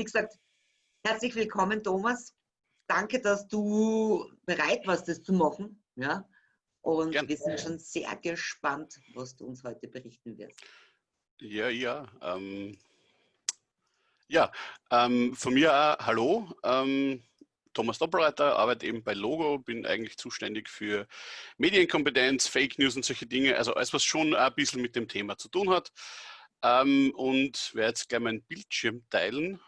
Wie gesagt, herzlich willkommen, Thomas. Danke, dass du bereit warst, das zu machen. Ja? Und Gern. wir sind schon sehr gespannt, was du uns heute berichten wirst. Ja, ja. Ähm, ja, ähm, von mir auch hallo. Ähm, Thomas Doppelreiter, arbeite eben bei Logo, bin eigentlich zuständig für Medienkompetenz, Fake News und solche Dinge, also alles, was schon ein bisschen mit dem Thema zu tun hat. Ähm, und werde jetzt gleich meinen Bildschirm teilen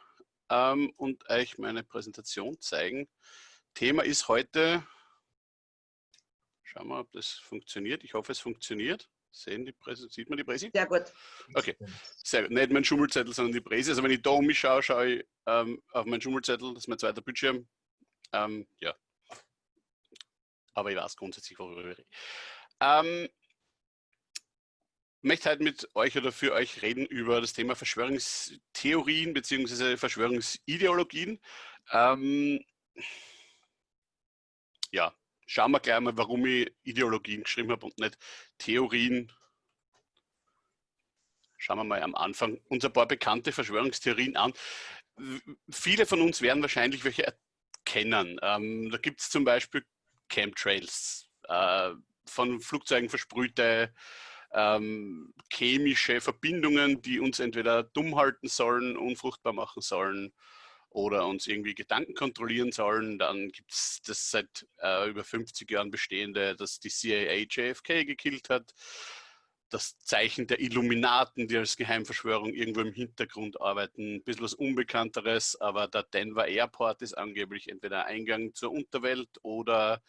ähm, und euch meine Präsentation zeigen. Thema ist heute, schauen wir, ob das funktioniert. Ich hoffe, es funktioniert. Sehen die Präse, sieht man die Präse? Sehr gut. Okay, sehr gut. Nicht mein Schummelzettel, sondern die Präse. Also wenn ich da um mich schaue, schaue ich ähm, auf meinen Schummelzettel, das ist mein zweiter Bildschirm. Ähm, ja. Aber ich weiß grundsätzlich, worüber ich rede. Möchte heute mit euch oder für euch reden über das Thema Verschwörungstheorien bzw. Verschwörungsideologien. Ähm, ja, schauen wir gleich mal, warum ich Ideologien geschrieben habe und nicht Theorien. Schauen wir mal am Anfang uns ein paar bekannte Verschwörungstheorien an. Viele von uns werden wahrscheinlich welche erkennen. Ähm, da gibt es zum Beispiel Chemtrails, äh, von Flugzeugen versprühte ähm, chemische Verbindungen, die uns entweder dumm halten sollen, unfruchtbar machen sollen oder uns irgendwie Gedanken kontrollieren sollen. Dann gibt es das seit äh, über 50 Jahren bestehende, dass die CIA JFK gekillt hat. Das Zeichen der Illuminaten, die als Geheimverschwörung irgendwo im Hintergrund arbeiten. Ein bisschen was Unbekannteres, aber der Denver Airport ist angeblich entweder Eingang zur Unterwelt oder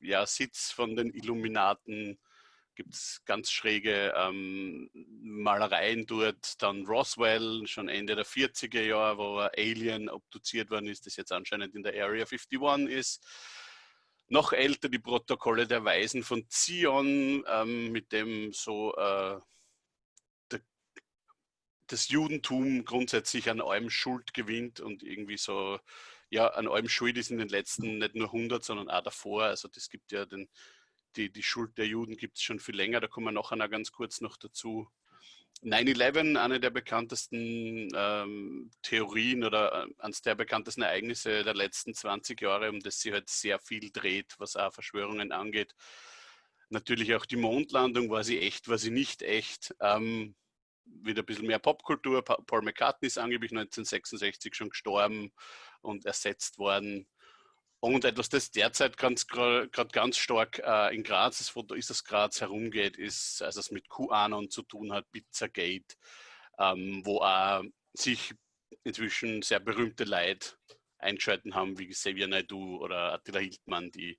ja, Sitz von den Illuminaten gibt es ganz schräge ähm, Malereien dort. Dann Roswell, schon Ende der 40er Jahre, wo ein Alien obduziert worden ist, das jetzt anscheinend in der Area 51 ist. Noch älter die Protokolle der Weisen von Zion, ähm, mit dem so äh, der, das Judentum grundsätzlich an allem Schuld gewinnt und irgendwie so, ja, an allem schuld ist in den letzten nicht nur 100, sondern auch davor. Also das gibt ja den die, die Schuld der Juden gibt es schon viel länger, da kommen wir nachher noch ganz kurz noch dazu. 9-11, eine der bekanntesten ähm, Theorien oder äh, eines der bekanntesten Ereignisse der letzten 20 Jahre, um das sie halt sehr viel dreht, was auch Verschwörungen angeht. Natürlich auch die Mondlandung, war sie echt, war sie nicht echt. Ähm, wieder ein bisschen mehr Popkultur. Paul McCartney ist angeblich 1966 schon gestorben und ersetzt worden. Und etwas, das derzeit ganz, gerade ganz stark äh, in Graz, das Foto ist, das Graz herumgeht, ist, also es mit QAnon zu tun hat, Pizzagate, ähm, wo auch sich inzwischen sehr berühmte Leute eingeschalten haben, wie Xavier Naidu oder Attila Hildmann, die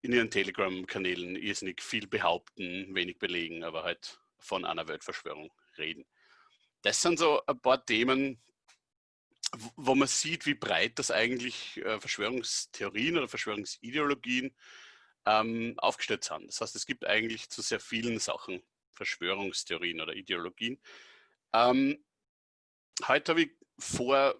in ihren Telegram-Kanälen irrsinnig viel behaupten, wenig belegen, aber halt von einer Weltverschwörung reden. Das sind so ein paar Themen, wo man sieht, wie breit das eigentlich äh, Verschwörungstheorien oder Verschwörungsideologien ähm, aufgestellt sind. Das heißt, es gibt eigentlich zu sehr vielen Sachen Verschwörungstheorien oder Ideologien. Ähm, heute habe ich vor,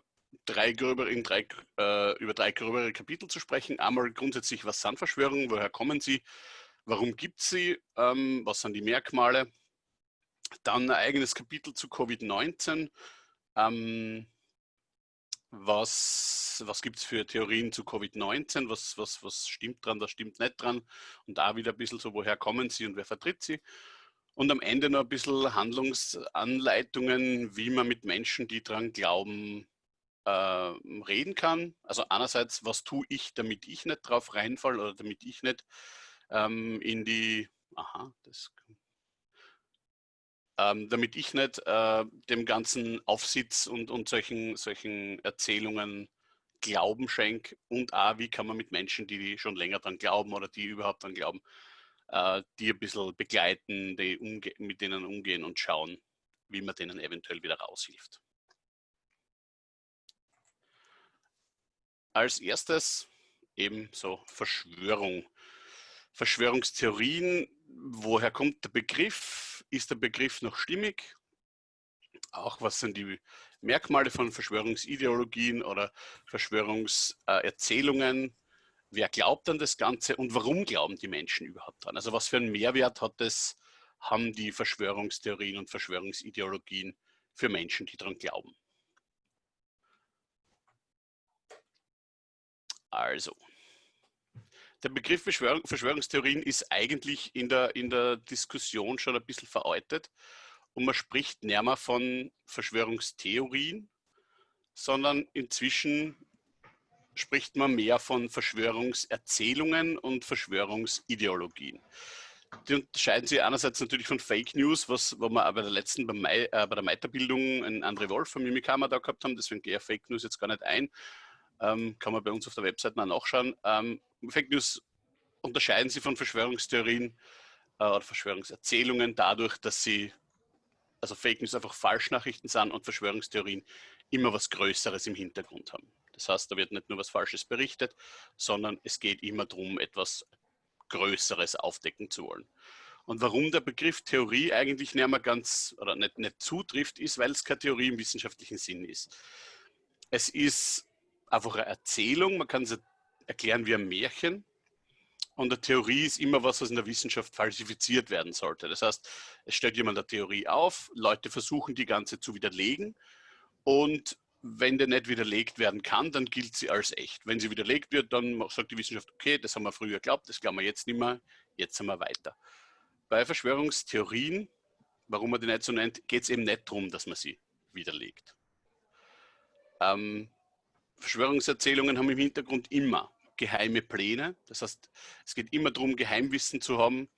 drei gröbere, in drei, äh, über drei gröbere Kapitel zu sprechen. Einmal grundsätzlich, was sind Verschwörungen, woher kommen sie, warum gibt es sie, ähm, was sind die Merkmale. Dann ein eigenes Kapitel zu Covid-19. Ähm, was, was gibt es für Theorien zu Covid-19, was, was, was stimmt dran, was stimmt nicht dran und da wieder ein bisschen so, woher kommen sie und wer vertritt sie. Und am Ende noch ein bisschen Handlungsanleitungen, wie man mit Menschen, die dran glauben, äh, reden kann. Also einerseits, was tue ich, damit ich nicht drauf reinfalle oder damit ich nicht ähm, in die, aha, das ähm, damit ich nicht äh, dem ganzen Aufsitz und, und solchen, solchen Erzählungen Glauben schenke und auch, wie kann man mit Menschen, die schon länger dran glauben oder die überhaupt dran glauben, äh, die ein bisschen begleiten, die mit denen umgehen und schauen, wie man denen eventuell wieder raushilft. Als erstes eben so Verschwörung. Verschwörungstheorien, woher kommt der Begriff? Ist der Begriff noch stimmig? Auch was sind die Merkmale von Verschwörungsideologien oder Verschwörungserzählungen? Wer glaubt an das Ganze und warum glauben die Menschen überhaupt dran? Also was für einen Mehrwert hat das, haben die Verschwörungstheorien und Verschwörungsideologien für Menschen, die daran glauben? Also, der Begriff Verschwörung, Verschwörungstheorien ist eigentlich in der, in der Diskussion schon ein bisschen veraltet und man spricht nicht mehr von Verschwörungstheorien, sondern inzwischen spricht man mehr von Verschwörungserzählungen und Verschwörungsideologien. Die unterscheiden sich einerseits natürlich von Fake News, was wo wir bei der letzten, bei, Mai, äh, bei der Meiterbildung einen André Wolf vom Mimikama da gehabt haben, deswegen gehe ich Fake News jetzt gar nicht ein. Ähm, kann man bei uns auf der Webseite mal nachschauen. Ähm, Fake News unterscheiden sie von Verschwörungstheorien äh, oder Verschwörungserzählungen dadurch, dass sie, also Fake News einfach Falschnachrichten sind und Verschwörungstheorien immer was Größeres im Hintergrund haben. Das heißt, da wird nicht nur was Falsches berichtet, sondern es geht immer darum, etwas Größeres aufdecken zu wollen. Und warum der Begriff Theorie eigentlich nicht mehr ganz oder nicht, nicht zutrifft, ist, weil es keine Theorie im wissenschaftlichen Sinn ist. Es ist einfach eine Erzählung, man kann es erklären ein Märchen. Und eine Theorie ist immer was, was in der Wissenschaft falsifiziert werden sollte. Das heißt, es stellt jemand eine Theorie auf, Leute versuchen die ganze zu widerlegen und wenn der nicht widerlegt werden kann, dann gilt sie als echt. Wenn sie widerlegt wird, dann sagt die Wissenschaft, okay, das haben wir früher geglaubt, das glauben wir jetzt nicht mehr, jetzt sind wir weiter. Bei Verschwörungstheorien, warum man die nicht so nennt, geht es eben nicht darum, dass man sie widerlegt. Ähm, Verschwörungserzählungen haben im Hintergrund immer geheime Pläne. Das heißt, es geht immer darum, Geheimwissen zu haben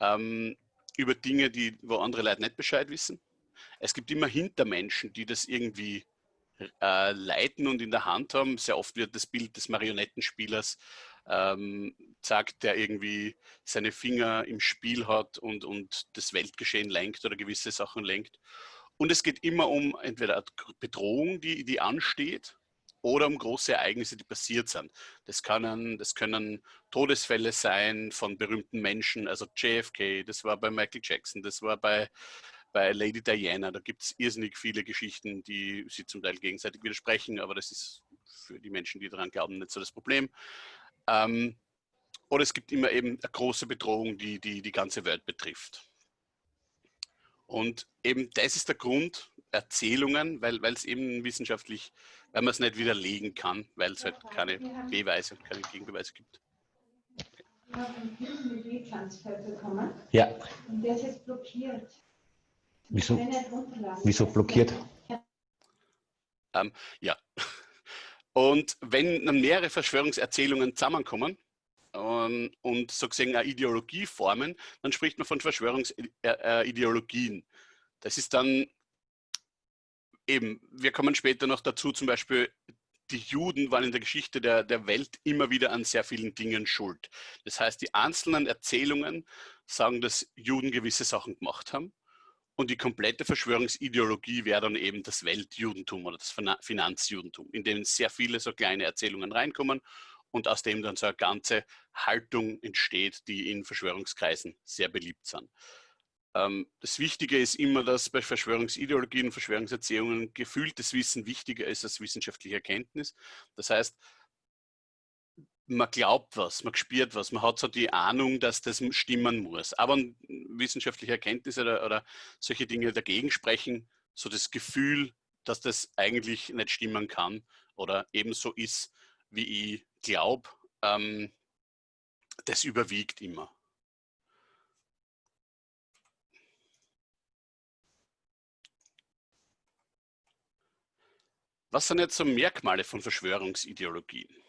ähm, über Dinge, die, wo andere Leute nicht Bescheid wissen. Es gibt immer Hintermenschen, die das irgendwie äh, leiten und in der Hand haben. Sehr oft wird das Bild des Marionettenspielers ähm, sagt, der irgendwie seine Finger im Spiel hat und, und das Weltgeschehen lenkt oder gewisse Sachen lenkt. Und es geht immer um entweder eine Bedrohung, die, die ansteht, oder um große Ereignisse, die passiert sind. Das können, das können Todesfälle sein von berühmten Menschen, also JFK, das war bei Michael Jackson, das war bei bei Lady Diana, da gibt es irrsinnig viele Geschichten, die sie zum Teil gegenseitig widersprechen, aber das ist für die Menschen, die daran glauben, nicht so das Problem. Ähm, oder es gibt immer eben eine große Bedrohung, die, die die ganze Welt betrifft. Und eben das ist der Grund, Erzählungen, weil es eben wissenschaftlich, weil man es nicht widerlegen kann, weil es halt keine Beweise und keine Gegenbeweise gibt. Ja. Und der ist jetzt blockiert. Wieso, wieso blockiert? Ähm, ja. Und wenn mehrere Verschwörungserzählungen zusammenkommen ähm, und sozusagen eine Ideologie formen, dann spricht man von Verschwörungsideologien. Das ist dann eben, wir kommen später noch dazu, zum Beispiel die Juden waren in der Geschichte der, der Welt immer wieder an sehr vielen Dingen schuld. Das heißt, die einzelnen Erzählungen sagen, dass Juden gewisse Sachen gemacht haben und die komplette Verschwörungsideologie wäre dann eben das Weltjudentum oder das Finanzjudentum, in dem sehr viele so kleine Erzählungen reinkommen und aus dem dann so eine ganze Haltung entsteht, die in Verschwörungskreisen sehr beliebt sind. Ähm, das Wichtige ist immer, dass bei Verschwörungsideologien und Verschwörungserzählungen gefühltes Wissen wichtiger ist als wissenschaftliche Erkenntnis. Das heißt, man glaubt was, man spürt was, man hat so die Ahnung, dass das stimmen muss. Aber wissenschaftliche Erkenntnisse oder, oder solche Dinge dagegen sprechen, so das Gefühl, dass das eigentlich nicht stimmen kann oder ebenso ist, wie ich glaube, ähm, das überwiegt immer. Was sind jetzt so Merkmale von Verschwörungsideologien?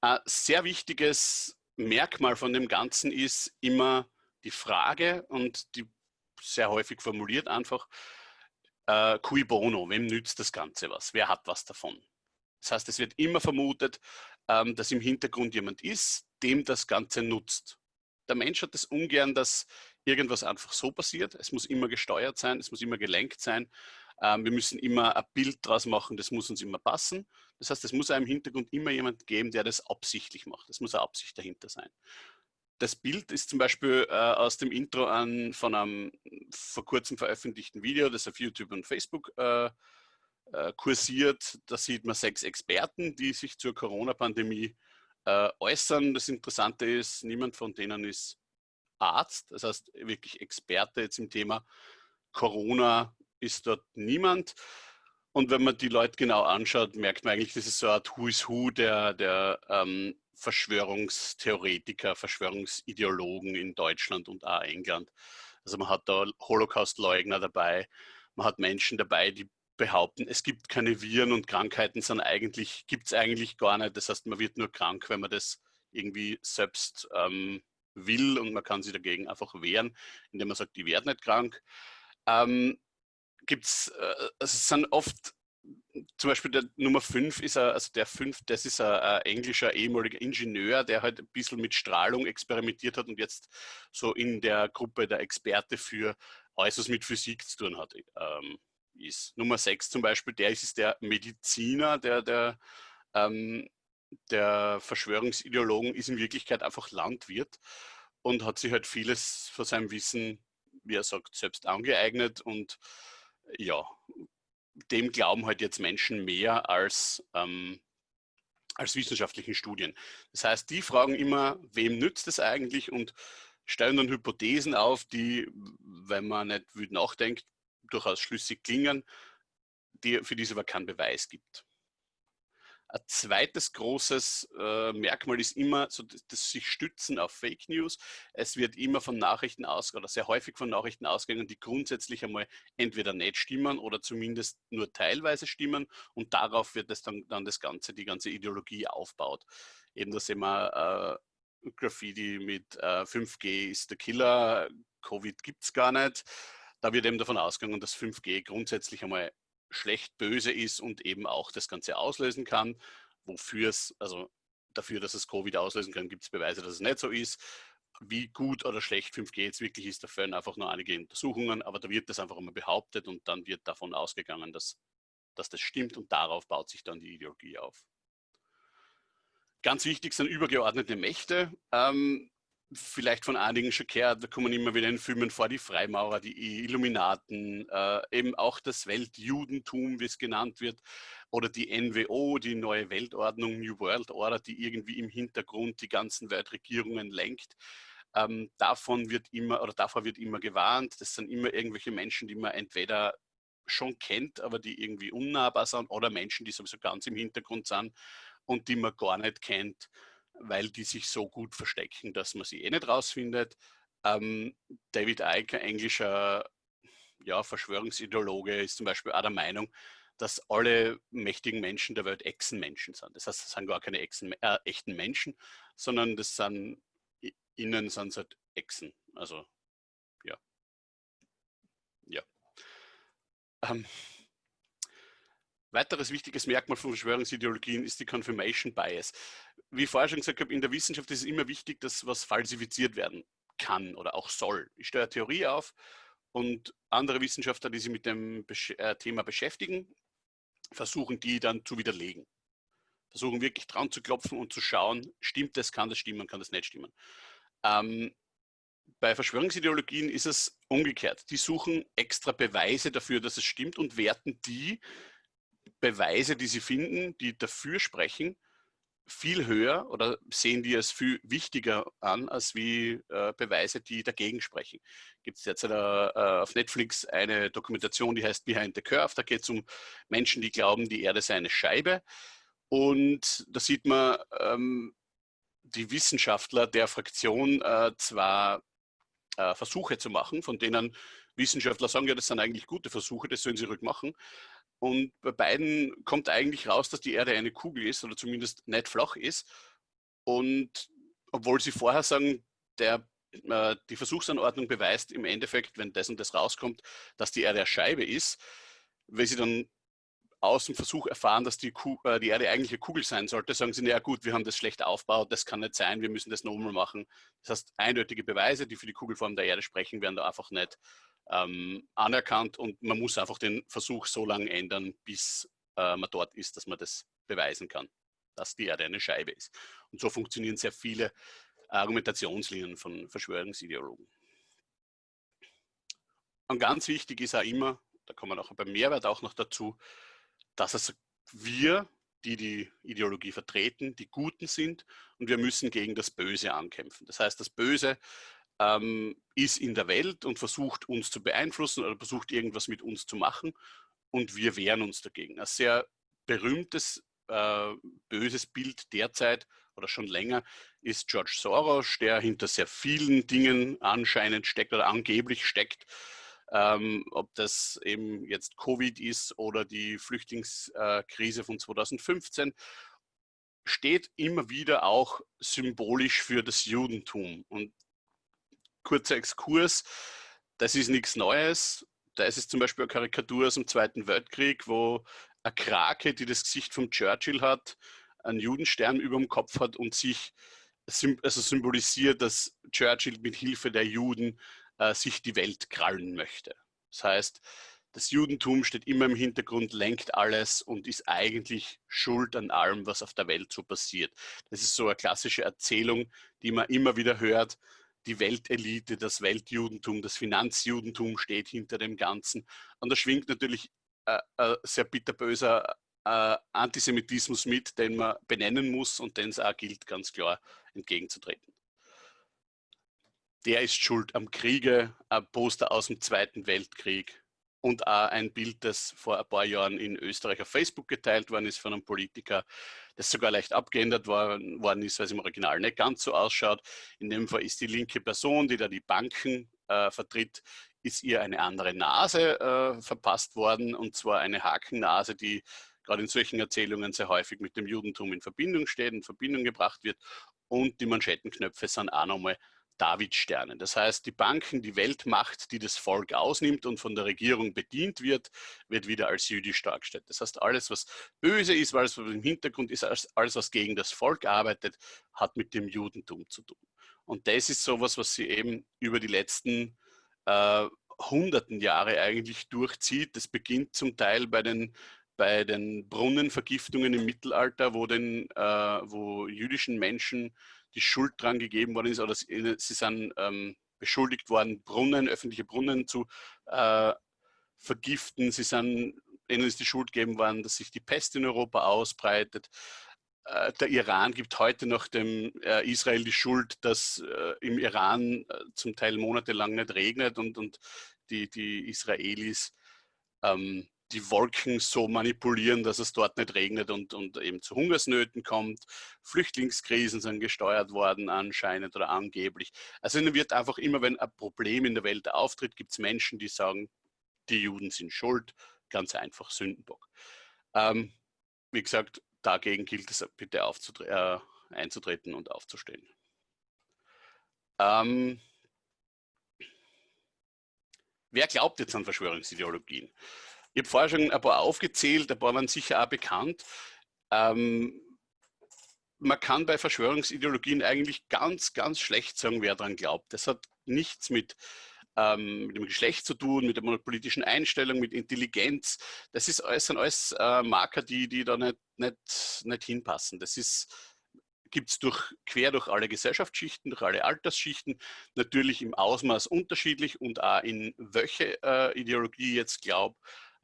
Ein sehr wichtiges Merkmal von dem Ganzen ist immer die Frage und die sehr häufig formuliert einfach, äh, cui bono, wem nützt das Ganze was? Wer hat was davon? Das heißt, es wird immer vermutet, ähm, dass im Hintergrund jemand ist, dem das Ganze nutzt. Der Mensch hat es das ungern, dass irgendwas einfach so passiert. Es muss immer gesteuert sein, es muss immer gelenkt sein. Ähm, wir müssen immer ein Bild draus machen, das muss uns immer passen. Das heißt, es muss einem im Hintergrund immer jemand geben, der das absichtlich macht. Es muss eine Absicht dahinter sein. Das Bild ist zum Beispiel äh, aus dem Intro an, von einem vor kurzem veröffentlichten Video, das auf YouTube und Facebook äh, äh, kursiert. Da sieht man sechs Experten, die sich zur Corona-Pandemie äh, äußern. Das Interessante ist, niemand von denen ist Arzt, das heißt wirklich Experte jetzt im Thema Corona ist dort niemand. Und wenn man die Leute genau anschaut, merkt man eigentlich, das ist so eine Art Who is Who der, der ähm, Verschwörungstheoretiker, Verschwörungsideologen in Deutschland und auch England. Also man hat da Holocaust-Leugner dabei, man hat Menschen dabei, die behaupten, es gibt keine Viren und Krankheiten, sondern eigentlich gibt es eigentlich gar nicht. Das heißt, man wird nur krank, wenn man das irgendwie selbst ähm, will und man kann sich dagegen einfach wehren, indem man sagt, die werden nicht krank. Ähm, gibt's, äh, also es sind oft, zum Beispiel der Nummer 5 ist, er, also der 5, das ist ein, ein, englischer ehemaliger Ingenieur, der halt ein bisschen mit Strahlung experimentiert hat und jetzt so in der Gruppe der Experte für alles, was mit Physik zu tun hat, ähm, ist. Nummer 6 zum Beispiel, der ist, ist der Mediziner, der, der, ähm, der Verschwörungsideologen ist in Wirklichkeit einfach Landwirt und hat sich halt vieles von seinem Wissen, wie er sagt, selbst angeeignet und ja, dem glauben halt jetzt Menschen mehr als, ähm, als wissenschaftlichen Studien. Das heißt, die fragen immer, wem nützt es eigentlich und stellen dann Hypothesen auf, die, wenn man nicht wütend nachdenkt, durchaus schlüssig klingen, die, für die es aber keinen Beweis gibt. Ein zweites großes äh, Merkmal ist immer so das, das, sich stützen auf Fake News. Es wird immer von Nachrichten ausgegangen oder sehr häufig von Nachrichten ausgegangen, die grundsätzlich einmal entweder nicht stimmen oder zumindest nur teilweise stimmen und darauf wird es dann, dann das ganze, die ganze Ideologie aufbaut. Eben das immer äh, Graffiti mit äh, 5G ist der Killer, Covid gibt es gar nicht. Da wird eben davon ausgegangen, dass 5G grundsätzlich einmal schlecht böse ist und eben auch das Ganze auslösen kann. Wofür es, also dafür, dass es Covid auslösen kann, gibt es Beweise, dass es nicht so ist. Wie gut oder schlecht 5G jetzt wirklich ist, da fehlen einfach nur einige Untersuchungen, aber da wird das einfach immer behauptet und dann wird davon ausgegangen, dass, dass das stimmt und darauf baut sich dann die Ideologie auf. Ganz wichtig sind übergeordnete Mächte. Ähm, vielleicht von einigen schon gehört, da kommen immer wieder in Filmen vor, die Freimaurer, die Illuminaten, äh, eben auch das Weltjudentum, wie es genannt wird, oder die NWO, die neue Weltordnung, New World Order, die irgendwie im Hintergrund die ganzen Weltregierungen lenkt. Ähm, davon wird immer, oder davor wird immer gewarnt. Das sind immer irgendwelche Menschen, die man entweder schon kennt, aber die irgendwie unnahbar sind, oder Menschen, die sowieso ganz im Hintergrund sind und die man gar nicht kennt weil die sich so gut verstecken, dass man sie eh nicht rausfindet. Ähm, David Icke, englischer ja, Verschwörungsideologe, ist zum Beispiel auch der Meinung, dass alle mächtigen Menschen der Welt Echsenmenschen sind. Das heißt, das sind gar keine Echsen, äh, echten Menschen, sondern das sind, innen sind es halt Echsen. Also, ja. Ja. Ähm, Weiteres wichtiges Merkmal von Verschwörungsideologien ist die Confirmation Bias. Wie ich vorher schon gesagt habe, in der Wissenschaft ist es immer wichtig, dass was falsifiziert werden kann oder auch soll. Ich stelle Theorie auf und andere Wissenschaftler, die sich mit dem äh, Thema beschäftigen, versuchen die dann zu widerlegen. Versuchen wirklich dran zu klopfen und zu schauen, stimmt das, kann das stimmen, kann das nicht stimmen. Ähm, bei Verschwörungsideologien ist es umgekehrt. Die suchen extra Beweise dafür, dass es stimmt und werten die Beweise, die sie finden, die dafür sprechen, viel höher oder sehen die es viel wichtiger an, als wie äh, Beweise, die dagegen sprechen. Gibt es jetzt äh, auf Netflix eine Dokumentation, die heißt Behind the Curve. Da geht es um Menschen, die glauben, die Erde sei eine Scheibe. Und da sieht man ähm, die Wissenschaftler der Fraktion äh, zwar äh, Versuche zu machen, von denen Wissenschaftler sagen, ja, das sind eigentlich gute Versuche, das sollen sie rückmachen. Und bei beiden kommt eigentlich raus, dass die Erde eine Kugel ist oder zumindest nicht flach ist. Und obwohl sie vorher sagen, der, äh, die Versuchsanordnung beweist im Endeffekt, wenn das und das rauskommt, dass die Erde eine Scheibe ist, wenn sie dann aus dem Versuch erfahren, dass die, äh, die Erde eigentlich eine Kugel sein sollte, sagen sie, naja gut, wir haben das schlecht aufgebaut, das kann nicht sein, wir müssen das nochmal machen. Das heißt, eindeutige Beweise, die für die Kugelform der Erde sprechen, werden da einfach nicht ähm, anerkannt und man muss einfach den Versuch so lange ändern, bis äh, man dort ist, dass man das beweisen kann, dass die Erde eine Scheibe ist. Und so funktionieren sehr viele Argumentationslinien von Verschwörungsideologen. Und ganz wichtig ist auch immer, da kommen wir auch beim Mehrwert auch noch dazu, dass es wir, die die Ideologie vertreten, die Guten sind und wir müssen gegen das Böse ankämpfen. Das heißt, das Böse ähm, ist in der Welt und versucht uns zu beeinflussen oder versucht irgendwas mit uns zu machen. und wir wehren uns dagegen. Ein sehr berühmtes, äh, böses Bild derzeit oder schon länger ist George Soros, der hinter sehr vielen Dingen anscheinend steckt oder angeblich steckt. Ähm, ob das eben jetzt Covid ist oder die Flüchtlingskrise von 2015, steht immer wieder auch symbolisch für das Judentum. Und kurzer Exkurs, das ist nichts Neues. Da ist es zum Beispiel eine Karikatur aus dem Zweiten Weltkrieg, wo eine Krake, die das Gesicht von Churchill hat, einen Judenstern über dem Kopf hat und sich also symbolisiert, dass Churchill mit Hilfe der Juden äh, sich die Welt krallen möchte. Das heißt, das Judentum steht immer im Hintergrund, lenkt alles und ist eigentlich schuld an allem, was auf der Welt so passiert. Das ist so eine klassische Erzählung, die man immer wieder hört. Die Weltelite, das Weltjudentum, das Finanzjudentum steht hinter dem Ganzen. Und da schwingt natürlich äh, äh, sehr bitterböser äh, Antisemitismus mit, den man benennen muss und den es auch gilt, ganz klar entgegenzutreten. Der ist schuld am Kriege, ein Poster aus dem Zweiten Weltkrieg und auch ein Bild, das vor ein paar Jahren in Österreich auf Facebook geteilt worden ist von einem Politiker, das sogar leicht abgeändert worden, worden ist, weil es im Original nicht ganz so ausschaut. In dem Fall ist die linke Person, die da die Banken äh, vertritt, ist ihr eine andere Nase äh, verpasst worden, und zwar eine Hakennase, die gerade in solchen Erzählungen sehr häufig mit dem Judentum in Verbindung steht, in Verbindung gebracht wird. Und die Manschettenknöpfe sind auch nochmal Davidsterne. Das heißt, die Banken, die Weltmacht, die das Volk ausnimmt und von der Regierung bedient wird, wird wieder als jüdisch dargestellt. Das heißt, alles, was böse ist, alles, was im Hintergrund ist, alles, was gegen das Volk arbeitet, hat mit dem Judentum zu tun. Und das ist sowas, was sie eben über die letzten äh, hunderten Jahre eigentlich durchzieht. Das beginnt zum Teil bei den bei den Brunnenvergiftungen im Mittelalter, wo, den, äh, wo jüdischen Menschen die Schuld dran gegeben worden ist oder sie, sie sind ähm, beschuldigt worden, Brunnen, öffentliche Brunnen zu äh, vergiften. Sie sind, ihnen ist die Schuld gegeben worden, dass sich die Pest in Europa ausbreitet. Äh, der Iran gibt heute noch dem äh, Israel die Schuld, dass äh, im Iran äh, zum Teil monatelang nicht regnet und, und die, die Israelis ähm, die Wolken so manipulieren, dass es dort nicht regnet und, und eben zu Hungersnöten kommt. Flüchtlingskrisen sind gesteuert worden anscheinend oder angeblich. Also dann wird einfach immer, wenn ein Problem in der Welt auftritt, gibt es Menschen, die sagen, die Juden sind schuld, ganz einfach Sündenbock. Ähm, wie gesagt, dagegen gilt es bitte äh, einzutreten und aufzustehen. Ähm, wer glaubt jetzt an Verschwörungsideologien? Ich habe vorher schon ein paar aufgezählt, ein paar waren sicher auch bekannt. Ähm, man kann bei Verschwörungsideologien eigentlich ganz, ganz schlecht sagen, wer daran glaubt. Das hat nichts mit, ähm, mit dem Geschlecht zu tun, mit der politischen Einstellung, mit Intelligenz. Das ist alles, sind alles äh, Marker, die, die da nicht, nicht, nicht hinpassen. Das ist gibt es durch, quer durch alle Gesellschaftsschichten, durch alle Altersschichten, natürlich im Ausmaß unterschiedlich und auch in welche äh, Ideologie jetzt glaubt.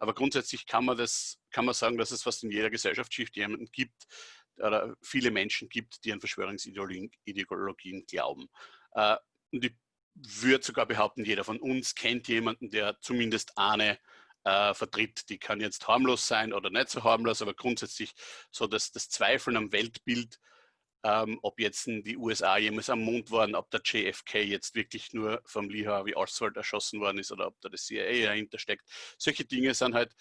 Aber grundsätzlich kann man, das, kann man sagen, dass es fast in jeder Gesellschaftsschicht jemanden gibt oder viele Menschen gibt, die an Verschwörungsideologien glauben. Äh, und ich würde sogar behaupten, jeder von uns kennt jemanden, der zumindest eine äh, vertritt. Die kann jetzt harmlos sein oder nicht so harmlos, aber grundsätzlich so, dass das Zweifeln am Weltbild ähm, ob jetzt die USA jemals am Mond waren, ob der JFK jetzt wirklich nur vom Lee Harvey Oswald erschossen worden ist oder ob da das CIA dahinter steckt. Solche Dinge sind halt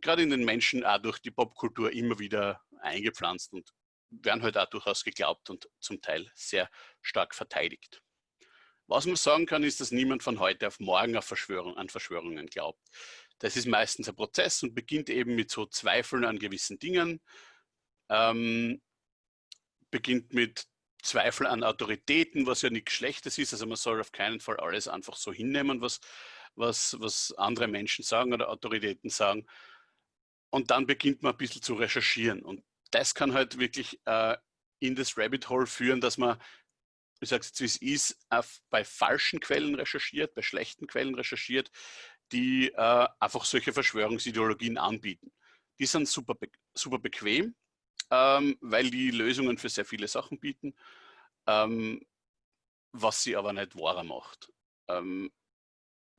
gerade in den Menschen auch durch die Popkultur immer wieder eingepflanzt und werden halt auch durchaus geglaubt und zum Teil sehr stark verteidigt. Was man sagen kann, ist, dass niemand von heute auf morgen auf Verschwörung, an Verschwörungen glaubt. Das ist meistens ein Prozess und beginnt eben mit so Zweifeln an gewissen Dingen. Ähm, beginnt mit Zweifel an Autoritäten, was ja nichts Schlechtes ist. Also man soll auf keinen Fall alles einfach so hinnehmen, was, was, was andere Menschen sagen oder Autoritäten sagen. Und dann beginnt man ein bisschen zu recherchieren. Und das kann halt wirklich äh, in das Rabbit Hole führen, dass man, ich sage jetzt, wie es ist, bei falschen Quellen recherchiert, bei schlechten Quellen recherchiert, die äh, einfach solche Verschwörungsideologien anbieten. Die sind super, super bequem, ähm, weil die Lösungen für sehr viele Sachen bieten, ähm, was sie aber nicht wahrer macht. Ähm,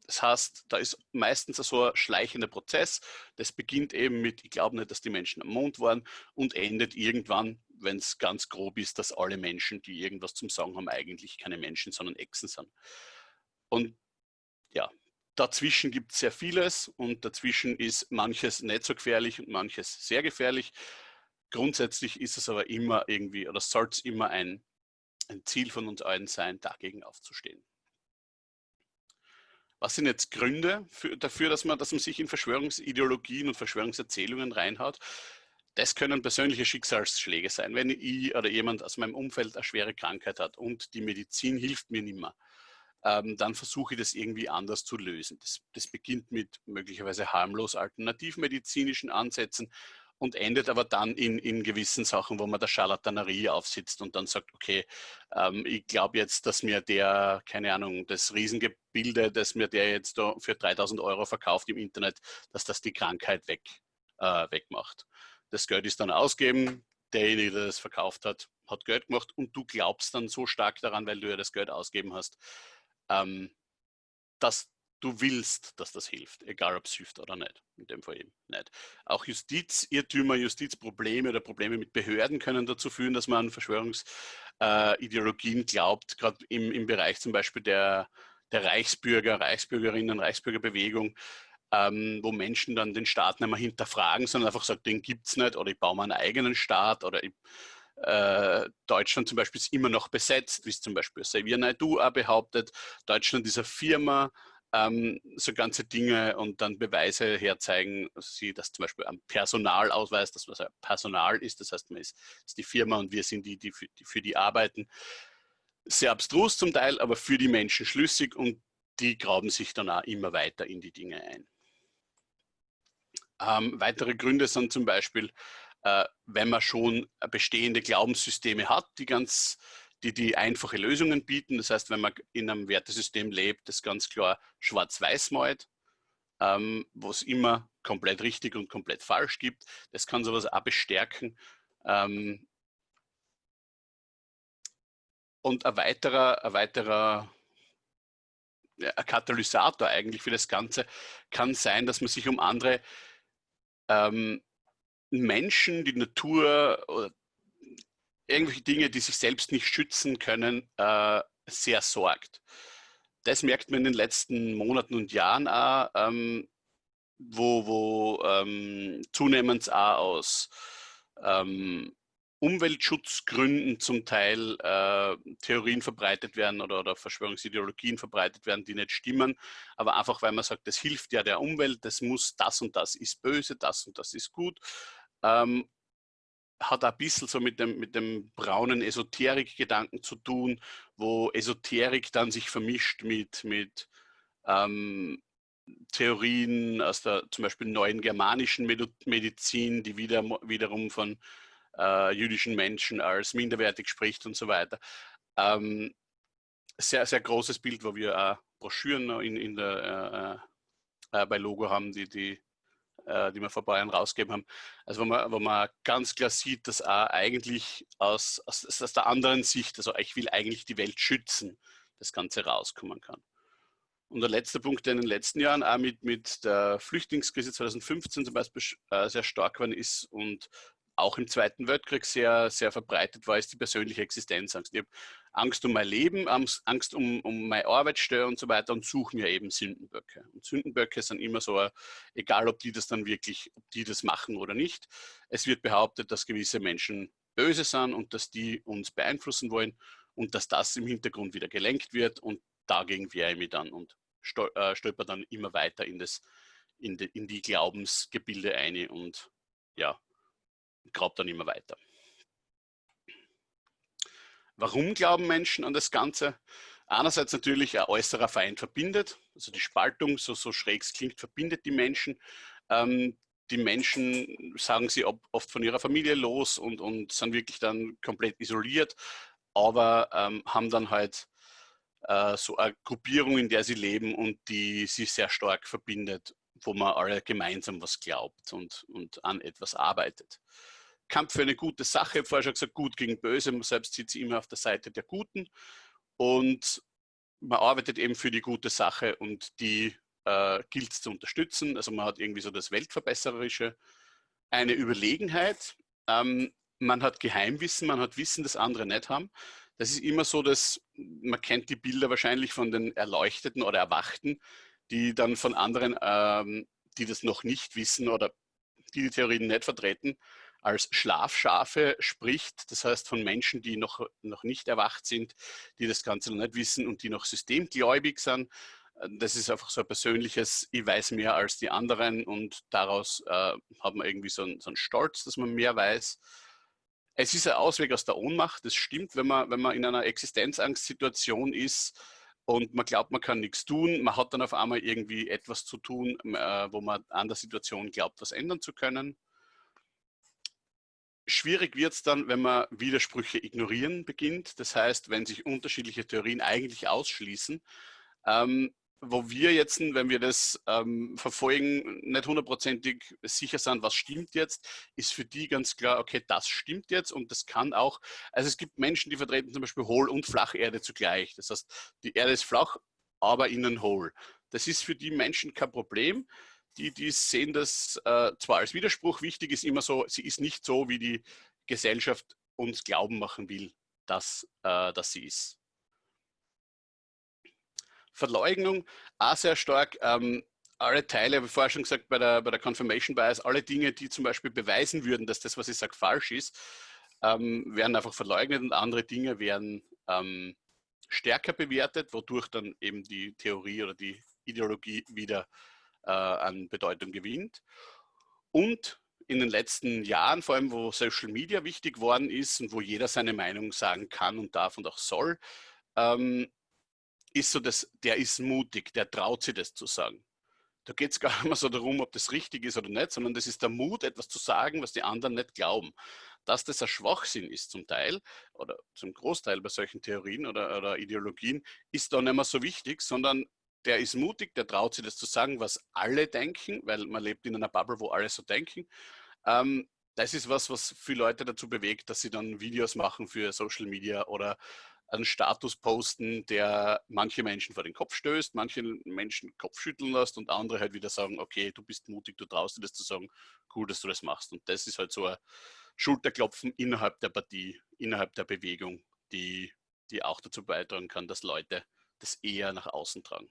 Das heißt, da ist meistens so ein schleichender Prozess. Das beginnt eben mit, ich glaube nicht, dass die Menschen am Mond waren und endet irgendwann, wenn es ganz grob ist, dass alle Menschen, die irgendwas zum Sagen haben, eigentlich keine Menschen, sondern Echsen sind. Und ja, dazwischen gibt es sehr vieles und dazwischen ist manches nicht so gefährlich und manches sehr gefährlich. Grundsätzlich ist es aber immer irgendwie, oder soll es immer ein, ein Ziel von uns allen sein, dagegen aufzustehen. Was sind jetzt Gründe für, dafür, dass man, dass man sich in Verschwörungsideologien und Verschwörungserzählungen reinhaut? Das können persönliche Schicksalsschläge sein. Wenn ich oder jemand aus meinem Umfeld eine schwere Krankheit hat und die Medizin hilft mir nicht mehr, ähm, dann versuche ich das irgendwie anders zu lösen. Das, das beginnt mit möglicherweise harmlos alternativmedizinischen Ansätzen und endet aber dann in, in gewissen Sachen, wo man der Charlatanerie aufsitzt und dann sagt, okay, ähm, ich glaube jetzt, dass mir der, keine Ahnung, das Riesengebilde, das mir der jetzt für 3000 Euro verkauft im Internet, dass das die Krankheit weg, äh, wegmacht. Das Geld ist dann ausgeben, derjenige, der das verkauft hat, hat Geld gemacht und du glaubst dann so stark daran, weil du ja das Geld ausgeben hast, ähm, dass du willst, dass das hilft, egal ob es hilft oder nicht. In dem Fall eben nicht. Auch Justizirrtümer, Justizprobleme oder Probleme mit Behörden können dazu führen, dass man an Verschwörungsideologien äh, glaubt, gerade im, im Bereich zum Beispiel der, der Reichsbürger, Reichsbürgerinnen, Reichsbürgerbewegung, ähm, wo Menschen dann den Staat nicht mehr hinterfragen, sondern einfach sagen, den gibt es nicht oder ich baue mir einen eigenen Staat oder ich, äh, Deutschland zum Beispiel ist immer noch besetzt, wie es zum Beispiel Xavier Naidu auch behauptet. Deutschland ist eine Firma, ähm, so ganze Dinge und dann Beweise herzeigen, sie das zum Beispiel am Personalausweis, das was Personal ist, das heißt, man ist, ist die Firma und wir sind die, die für, die für die arbeiten. Sehr abstrus zum Teil, aber für die Menschen schlüssig und die graben sich dann auch immer weiter in die Dinge ein. Ähm, weitere Gründe sind zum Beispiel, äh, wenn man schon bestehende Glaubenssysteme hat, die ganz die die einfache Lösungen bieten. Das heißt, wenn man in einem Wertesystem lebt, das ganz klar schwarz-weiß malt, ähm, wo es immer komplett richtig und komplett falsch gibt. Das kann sowas auch bestärken. Ähm, und ein weiterer, ein weiterer ein Katalysator eigentlich für das Ganze kann sein, dass man sich um andere ähm, Menschen, die Natur oder irgendwelche Dinge, die sich selbst nicht schützen können, äh, sehr sorgt. Das merkt man in den letzten Monaten und Jahren auch, ähm, wo, wo ähm, zunehmend auch aus ähm, Umweltschutzgründen zum Teil äh, Theorien verbreitet werden oder, oder, Verschwörungsideologien verbreitet werden, die nicht stimmen, aber einfach weil man sagt, das hilft ja der Umwelt, das muss, das und das ist böse, das und das ist gut. Ähm, hat ein bisschen so mit dem, mit dem braunen Esoterik-Gedanken zu tun, wo Esoterik dann sich vermischt mit, mit ähm, Theorien aus der zum Beispiel neuen germanischen Medizin, die wieder, wiederum von äh, jüdischen Menschen als minderwertig spricht und so weiter. Ähm, sehr, sehr großes Bild, wo wir auch Broschüren in, in der, äh, äh, bei Logo haben, die, die äh, die wir vor ein paar Jahren rausgegeben haben. Also wo man, wo man ganz klar sieht, dass auch eigentlich aus, aus, aus der anderen Sicht, also ich will eigentlich die Welt schützen, das Ganze rauskommen kann. Und der letzte Punkt, der in den letzten Jahren auch mit, mit der Flüchtlingskrise 2015 zum Beispiel äh, sehr stark geworden ist und auch im Zweiten Weltkrieg sehr, sehr verbreitet war, ist die persönliche Existenzangst. Ich habe Angst um mein Leben, Angst um, um meine Arbeitsstelle und so weiter und suche mir eben Sündenböcke. Und Sündenböcke sind immer so, egal ob die das dann wirklich, ob die das machen oder nicht. Es wird behauptet, dass gewisse Menschen böse sind und dass die uns beeinflussen wollen und dass das im Hintergrund wieder gelenkt wird und dagegen wehre ich mich dann und äh, stolper dann immer weiter in, das, in, die, in die Glaubensgebilde ein und ja, grabt dann immer weiter. Warum glauben Menschen an das Ganze? Einerseits natürlich ein äußerer Feind verbindet, also die Spaltung, so, so schräg es klingt, verbindet die Menschen. Ähm, die Menschen sagen sie oft von ihrer Familie los und, und sind wirklich dann komplett isoliert, aber ähm, haben dann halt äh, so eine Gruppierung, in der sie leben und die sie sehr stark verbindet, wo man alle gemeinsam was glaubt und, und an etwas arbeitet. Kampf für eine gute Sache, vorher schon gesagt, gut gegen böse, man selbst sitzt immer auf der Seite der Guten. Und man arbeitet eben für die gute Sache und die äh, gilt es zu unterstützen. Also man hat irgendwie so das Weltverbessererische, eine Überlegenheit. Ähm, man hat Geheimwissen, man hat Wissen, das andere nicht haben. Das ist immer so, dass man kennt die Bilder wahrscheinlich von den Erleuchteten oder Erwachten, die dann von anderen, ähm, die das noch nicht wissen oder die die Theorien nicht vertreten, als Schlafschafe spricht. Das heißt von Menschen, die noch, noch nicht erwacht sind, die das Ganze noch nicht wissen und die noch systemgläubig sind. Das ist einfach so ein persönliches, ich weiß mehr als die anderen und daraus äh, hat man irgendwie so einen, so einen Stolz, dass man mehr weiß. Es ist ein Ausweg aus der Ohnmacht, das stimmt, wenn man, wenn man in einer Existenzangstsituation ist und man glaubt, man kann nichts tun, man hat dann auf einmal irgendwie etwas zu tun, äh, wo man an der Situation glaubt, was ändern zu können. Schwierig wird es dann, wenn man Widersprüche ignorieren beginnt. Das heißt, wenn sich unterschiedliche Theorien eigentlich ausschließen, ähm, wo wir jetzt, wenn wir das ähm, verfolgen, nicht hundertprozentig sicher sind, was stimmt jetzt, ist für die ganz klar, okay, das stimmt jetzt und das kann auch, also es gibt Menschen, die vertreten zum Beispiel Hohl- und Flacherde zugleich. Das heißt, die Erde ist flach, aber innen hohl. Das ist für die Menschen kein Problem. Die, die sehen das äh, zwar als Widerspruch, wichtig ist immer so, sie ist nicht so, wie die Gesellschaft uns glauben machen will, dass, äh, dass sie ist. Verleugnung auch sehr stark. Ähm, alle Teile, wie vorher schon gesagt, bei der, bei der Confirmation Bias, alle Dinge, die zum Beispiel beweisen würden, dass das, was ich sage, falsch ist, ähm, werden einfach verleugnet und andere Dinge werden ähm, stärker bewertet, wodurch dann eben die Theorie oder die Ideologie wieder an Bedeutung gewinnt. Und in den letzten Jahren, vor allem wo Social Media wichtig worden ist und wo jeder seine Meinung sagen kann und darf und auch soll, ähm, ist so, dass der ist mutig, der traut sich das zu sagen. Da geht es gar nicht mehr so darum, ob das richtig ist oder nicht, sondern das ist der Mut, etwas zu sagen, was die anderen nicht glauben. Dass das ein Schwachsinn ist zum Teil oder zum Großteil bei solchen Theorien oder, oder Ideologien, ist da nicht mehr so wichtig, sondern der ist mutig, der traut sich das zu sagen, was alle denken, weil man lebt in einer Bubble, wo alle so denken. Ähm, das ist was, was viele Leute dazu bewegt, dass sie dann Videos machen für Social Media oder einen Status posten, der manche Menschen vor den Kopf stößt, manche Menschen Kopf schütteln lässt und andere halt wieder sagen, okay, du bist mutig, du traust dir das zu sagen, cool, dass du das machst. Und das ist halt so ein Schulterklopfen innerhalb der Partie, innerhalb der Bewegung, die, die auch dazu beitragen kann, dass Leute das eher nach außen tragen.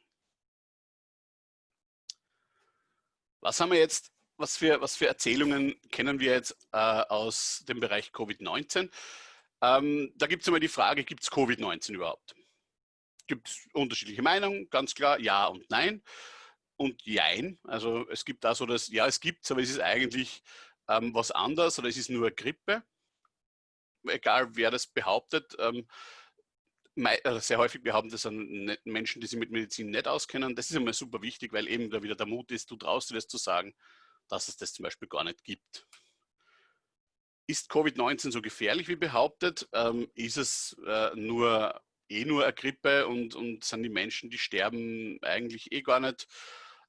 Was haben wir jetzt, was für, was für Erzählungen kennen wir jetzt äh, aus dem Bereich Covid-19? Ähm, da gibt es immer die Frage, gibt es Covid-19 überhaupt? Gibt es unterschiedliche Meinungen, ganz klar, ja und nein. Und jein, also es gibt da so das, ja es gibt es, aber es ist eigentlich ähm, was anderes oder es ist nur Grippe. Egal wer das behauptet, ähm, sehr häufig behaupten das an Menschen, die sich mit Medizin nicht auskennen. Das ist immer super wichtig, weil eben da wieder der Mut ist, du traust dir das zu sagen, dass es das zum Beispiel gar nicht gibt. Ist Covid-19 so gefährlich wie behauptet? Ähm, ist es äh, nur eh nur eine Grippe und, und sind die Menschen, die sterben, eigentlich eh gar nicht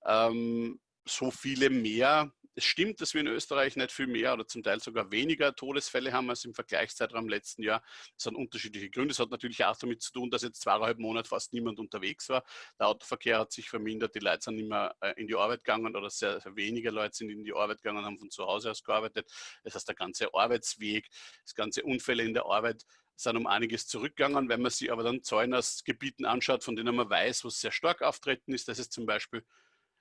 ähm, so viele mehr? Es stimmt, dass wir in Österreich nicht viel mehr oder zum Teil sogar weniger Todesfälle haben als im Vergleichszeitraum letzten Jahr. Das sind unterschiedliche Gründe. Es hat natürlich auch damit zu tun, dass jetzt zweieinhalb Monate fast niemand unterwegs war. Der Autoverkehr hat sich vermindert, die Leute sind nicht mehr äh, in die Arbeit gegangen oder sehr, sehr wenige Leute sind in die Arbeit gegangen und haben von zu Hause aus gearbeitet. Das heißt, der ganze Arbeitsweg, das ganze Unfälle in der Arbeit sind um einiges zurückgegangen. Wenn man sich aber dann Zahlen aus Gebieten anschaut, von denen man weiß, was sehr stark auftreten ist, das ist zum Beispiel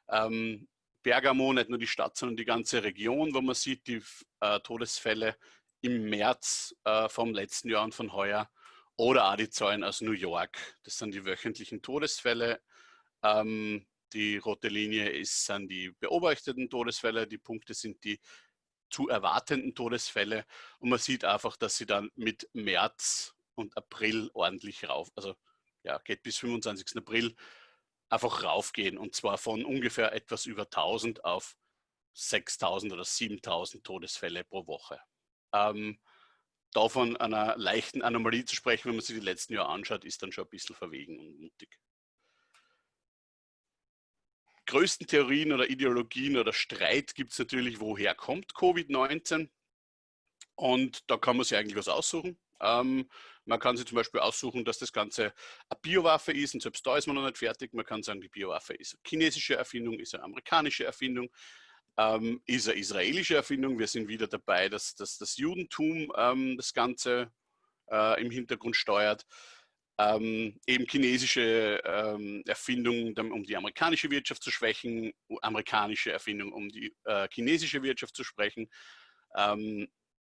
ähm, Bergamo, nicht nur die Stadt, sondern die ganze Region, wo man sieht, die äh, Todesfälle im März äh, vom letzten Jahr und von heuer oder auch die Zahlen aus New York. Das sind die wöchentlichen Todesfälle. Ähm, die rote Linie ist, sind die beobachteten Todesfälle, die Punkte sind die zu erwartenden Todesfälle und man sieht einfach, dass sie dann mit März und April ordentlich rauf, also ja, geht bis 25. April einfach raufgehen und zwar von ungefähr etwas über 1000 auf 6000 oder 7000 Todesfälle pro Woche. Ähm, davon einer leichten Anomalie zu sprechen, wenn man sich die letzten Jahre anschaut, ist dann schon ein bisschen verwegen und mutig. Größten Theorien oder Ideologien oder Streit gibt es natürlich, woher kommt Covid-19? Und da kann man sich eigentlich was aussuchen. Ähm, man kann sich zum Beispiel aussuchen, dass das Ganze eine Biowaffe ist und selbst da ist man noch nicht fertig. Man kann sagen, die Biowaffe ist eine chinesische Erfindung, ist eine amerikanische Erfindung, ähm, ist eine israelische Erfindung. Wir sind wieder dabei, dass, dass das Judentum ähm, das Ganze äh, im Hintergrund steuert. Ähm, eben chinesische ähm, Erfindung, um die amerikanische Wirtschaft zu schwächen, amerikanische Erfindung, um die äh, chinesische Wirtschaft zu sprechen. Ähm,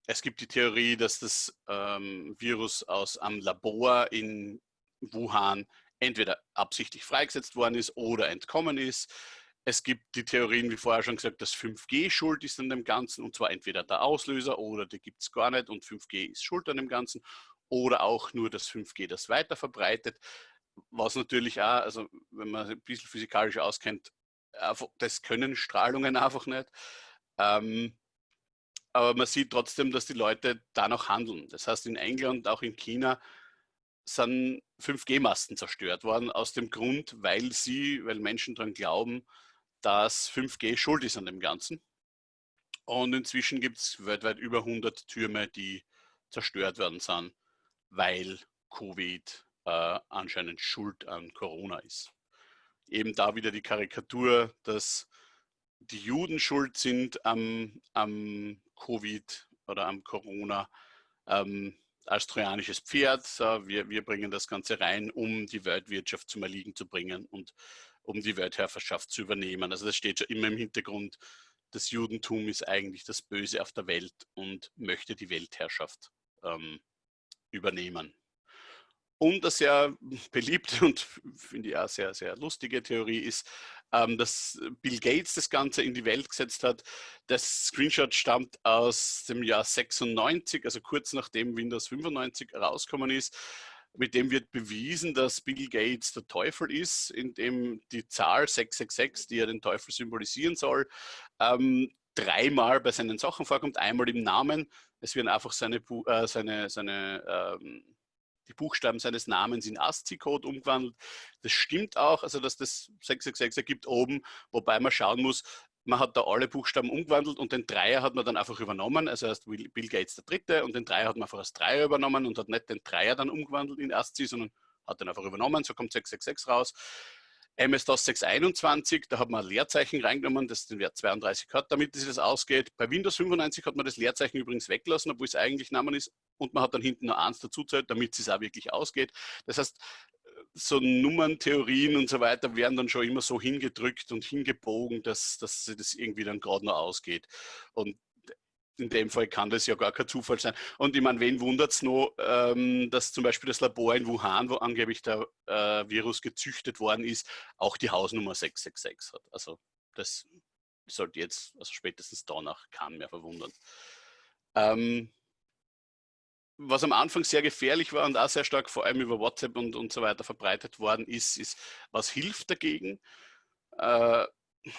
es gibt die Theorie, dass das ähm, Virus aus einem Labor in Wuhan entweder absichtlich freigesetzt worden ist oder entkommen ist. Es gibt die Theorien, wie vorher schon gesagt, dass 5G schuld ist an dem Ganzen und zwar entweder der Auslöser oder die gibt es gar nicht und 5G ist schuld an dem Ganzen oder auch nur das 5G das weiter verbreitet. Was natürlich auch, also wenn man ein bisschen physikalisch auskennt, das können Strahlungen einfach nicht. Ähm, aber man sieht trotzdem, dass die Leute danach handeln. Das heißt, in England, auch in China, sind 5G-Masten zerstört worden, aus dem Grund, weil sie, weil Menschen daran glauben, dass 5G schuld ist an dem Ganzen. Und inzwischen gibt es weltweit über 100 Türme, die zerstört werden sind, weil Covid äh, anscheinend schuld an Corona ist. Eben da wieder die Karikatur, dass die Juden schuld sind am, am Covid oder am Corona ähm, als trojanisches Pferd. So, wir, wir bringen das Ganze rein, um die Weltwirtschaft zum Erliegen zu bringen und um die Weltherrschaft zu übernehmen. Also das steht schon immer im Hintergrund. Das Judentum ist eigentlich das Böse auf der Welt und möchte die Weltherrschaft ähm, übernehmen. Und eine sehr beliebte und finde ich auch sehr, sehr lustige Theorie ist, ähm, dass Bill Gates das Ganze in die Welt gesetzt hat. Das Screenshot stammt aus dem Jahr 96, also kurz nachdem Windows 95 rausgekommen ist. Mit dem wird bewiesen, dass Bill Gates der Teufel ist, indem die Zahl 666, die ja den Teufel symbolisieren soll, ähm, dreimal bei seinen Sachen vorkommt. Einmal im Namen, es werden einfach seine, äh, seine, seine ähm, die Buchstaben seines Namens in ASCII-Code umgewandelt. Das stimmt auch, also dass das 666 ergibt oben, wobei man schauen muss, man hat da alle Buchstaben umgewandelt und den Dreier hat man dann einfach übernommen, also erst Bill Gates der Dritte und den Dreier hat man einfach als Dreier übernommen und hat nicht den Dreier dann umgewandelt in ASCII, sondern hat den einfach übernommen, so kommt 666 raus. MS-DOS 621, da hat man ein Leerzeichen reingenommen, das den Wert 32 hat, damit sich das ausgeht. Bei Windows 95 hat man das Leerzeichen übrigens weggelassen, obwohl es eigentlich Namen ist. Und man hat dann hinten noch eins dazuzählt, damit es auch wirklich ausgeht. Das heißt, so Nummerntheorien und so weiter werden dann schon immer so hingedrückt und hingebogen, dass, dass das irgendwie dann gerade noch ausgeht. Und in dem Fall kann das ja gar kein Zufall sein. Und ich meine, wen wundert es noch, ähm, dass zum Beispiel das Labor in Wuhan, wo angeblich der äh, Virus gezüchtet worden ist, auch die Hausnummer 666 hat. Also das sollte jetzt, also spätestens danach, kann mehr verwundern. Ähm, was am Anfang sehr gefährlich war und auch sehr stark vor allem über WhatsApp und, und so weiter verbreitet worden ist, ist, was hilft dagegen? Äh,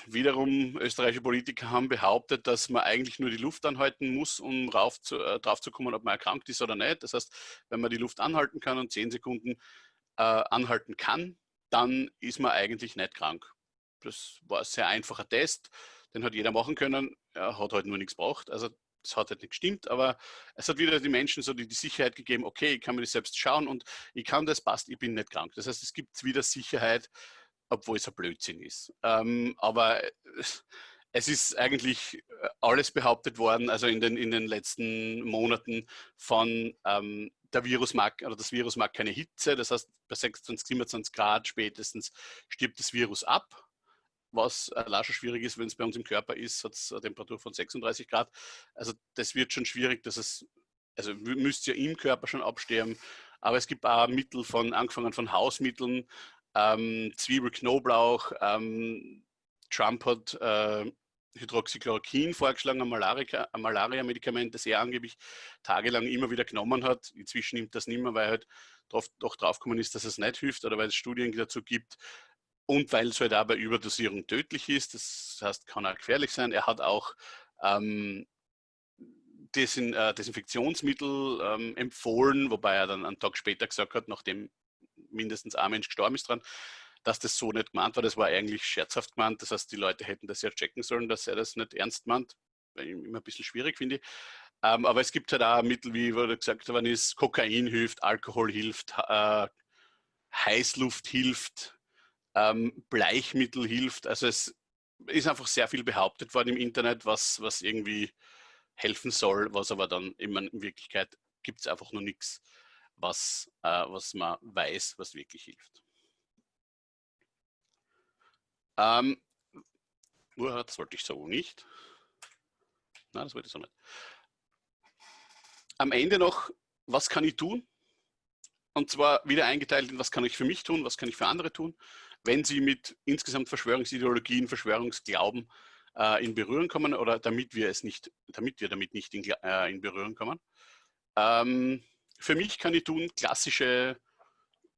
wiederum österreichische Politiker haben behauptet, dass man eigentlich nur die Luft anhalten muss, um rauf zu, äh, drauf zu kommen, ob man erkrankt ist oder nicht. Das heißt, wenn man die Luft anhalten kann und zehn Sekunden äh, anhalten kann, dann ist man eigentlich nicht krank. Das war ein sehr einfacher Test, den hat jeder machen können. Er hat halt nur nichts gebraucht. Also das hat halt nicht gestimmt, aber es hat wieder die Menschen so die, die, Sicherheit gegeben, okay, ich kann mir das selbst schauen und ich kann das, passt, ich bin nicht krank. Das heißt, es gibt wieder Sicherheit, obwohl es ein Blödsinn ist. Ähm, aber es ist eigentlich äh, alles behauptet worden, also in den, in den letzten Monaten von ähm, der Virus mag, oder das Virus mag keine Hitze, das heißt bei 26, 27 Grad spätestens stirbt das Virus ab, was äh, schon schwierig ist, wenn es bei uns im Körper ist, hat es eine Temperatur von 36 Grad. Also das wird schon schwierig, dass es, also müsste ja im Körper schon absterben, aber es gibt auch Mittel von, angefangen von Hausmitteln, ähm, Zwiebel. Ähm, Trump hat äh, Hydroxychloroquin vorgeschlagen, ein Malaria-Medikament, das er angeblich tagelang immer wieder genommen hat. Inzwischen nimmt das nicht mehr, weil halt drauf, doch draufgekommen ist, dass es nicht hilft oder weil es Studien dazu gibt und weil es halt auch bei Überdosierung tödlich ist. Das heißt, kann auch gefährlich sein. Er hat auch ähm, Desin, äh, Desinfektionsmittel ähm, empfohlen, wobei er dann einen Tag später gesagt hat, nachdem mindestens ein Mensch gestorben ist dran, dass das so nicht gemeint war. Das war eigentlich scherzhaft gemeint. Das heißt, die Leute hätten das ja checken sollen, dass er das nicht ernst meint. Immer ein bisschen schwierig, finde ich. Ähm, aber es gibt halt auch Mittel, wie wurde gesagt worden ist, Kokain hilft, Alkohol hilft, äh, Heißluft hilft, ähm, Bleichmittel hilft. Also es ist einfach sehr viel behauptet worden im Internet, was, was irgendwie helfen soll, was aber dann immer in Wirklichkeit gibt es einfach nur nichts, was, äh, was man weiß, was wirklich hilft. Ähm, das wollte ich so nicht. Nein, das wollte ich so nicht. Am Ende noch, was kann ich tun? Und zwar wieder eingeteilt in, was kann ich für mich tun, was kann ich für andere tun, wenn Sie mit insgesamt Verschwörungsideologien, Verschwörungsglauben äh, in Berührung kommen oder damit wir es nicht, damit wir damit nicht in, äh, in Berührung kommen. Ähm, für mich kann ich tun klassische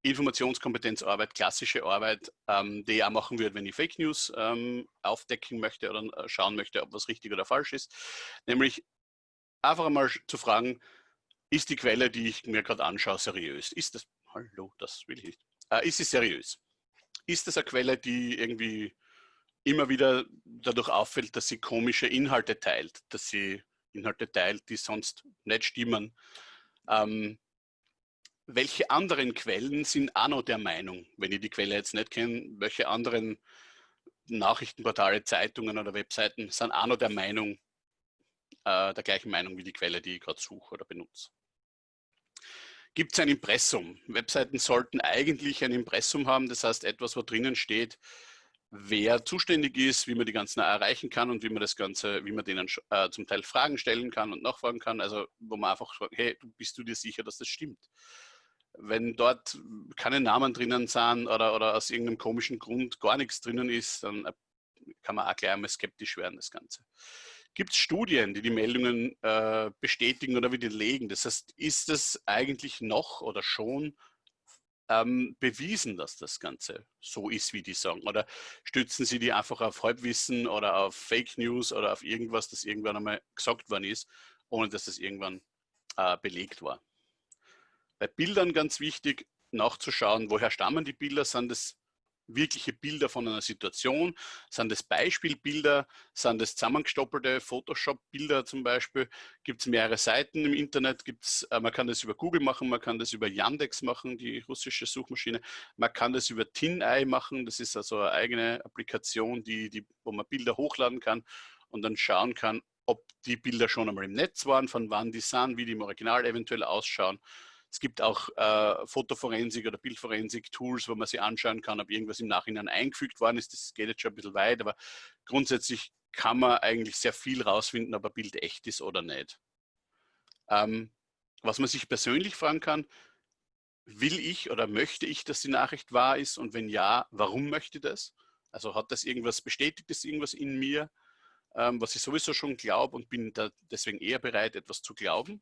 Informationskompetenzarbeit, klassische Arbeit, ähm, die ich auch machen würde, wenn ich Fake News ähm, aufdecken möchte oder äh, schauen möchte, ob was richtig oder falsch ist. Nämlich einfach einmal zu fragen, ist die Quelle, die ich mir gerade anschaue, seriös? Ist das, hallo, das will ich nicht. Äh, ist sie seriös? Ist das eine Quelle, die irgendwie immer wieder dadurch auffällt, dass sie komische Inhalte teilt, dass sie Inhalte teilt, die sonst nicht stimmen? Ähm, welche anderen Quellen sind auch noch der Meinung, wenn ich die Quelle jetzt nicht kenne, welche anderen Nachrichtenportale, Zeitungen oder Webseiten sind auch noch der Meinung, äh, der gleichen Meinung wie die Quelle, die ich gerade suche oder benutze. Gibt es ein Impressum? Webseiten sollten eigentlich ein Impressum haben, das heißt etwas, wo drinnen steht, wer zuständig ist, wie man die ganzen erreichen kann und wie man das Ganze, wie man denen äh, zum Teil Fragen stellen kann und nachfragen kann. Also wo man einfach fragt, hey, bist du dir sicher, dass das stimmt? Wenn dort keine Namen drinnen sind oder, oder aus irgendeinem komischen Grund gar nichts drinnen ist, dann äh, kann man auch gleich einmal skeptisch werden, das Ganze. Gibt es Studien, die die Meldungen äh, bestätigen oder widerlegen? Das heißt, ist es eigentlich noch oder schon ähm, bewiesen, dass das Ganze so ist, wie die sagen? Oder stützen Sie die einfach auf Halbwissen oder auf Fake News oder auf irgendwas, das irgendwann einmal gesagt worden ist, ohne dass es irgendwann äh, belegt war? Bei Bildern ganz wichtig nachzuschauen, woher stammen die Bilder? Sind es wirkliche Bilder von einer Situation? Sind es Beispielbilder? Sind es zusammengestoppelte Photoshop-Bilder zum Beispiel? Gibt es mehrere Seiten im Internet? Gibt's, äh, man kann das über Google machen, man kann das über Yandex machen, die russische Suchmaschine. Man kann das über TinEye machen, das ist also eine eigene Applikation, die, die, wo man Bilder hochladen kann und dann schauen kann, ob die Bilder schon einmal im Netz waren, von wann die sind, wie die im Original eventuell ausschauen. Es gibt auch äh, Fotoforensik oder Bildforensik-Tools, wo man sich anschauen kann, ob irgendwas im Nachhinein eingefügt worden ist. Das geht jetzt schon ein bisschen weit, aber grundsätzlich kann man eigentlich sehr viel rausfinden, ob ein Bild echt ist oder nicht. Ähm, was man sich persönlich fragen kann, will ich oder möchte ich, dass die Nachricht wahr ist? Und wenn ja, warum möchte ich das? Also hat das irgendwas, bestätigt das irgendwas in mir, ähm, was ich sowieso schon glaube und bin deswegen eher bereit, etwas zu glauben?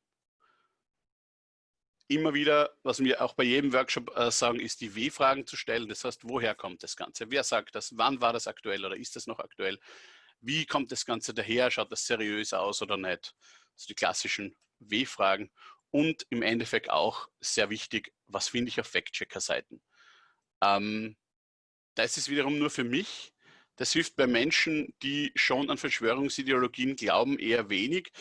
Immer wieder, was wir auch bei jedem Workshop äh, sagen, ist die W-Fragen zu stellen. Das heißt, woher kommt das Ganze? Wer sagt das? Wann war das aktuell oder ist das noch aktuell? Wie kommt das Ganze daher? Schaut das seriös aus oder nicht? Also die klassischen W-Fragen. Und im Endeffekt auch sehr wichtig, was finde ich auf Fact-Checker-Seiten? Ähm, das ist wiederum nur für mich. Das hilft bei Menschen, die schon an Verschwörungsideologien glauben, eher wenig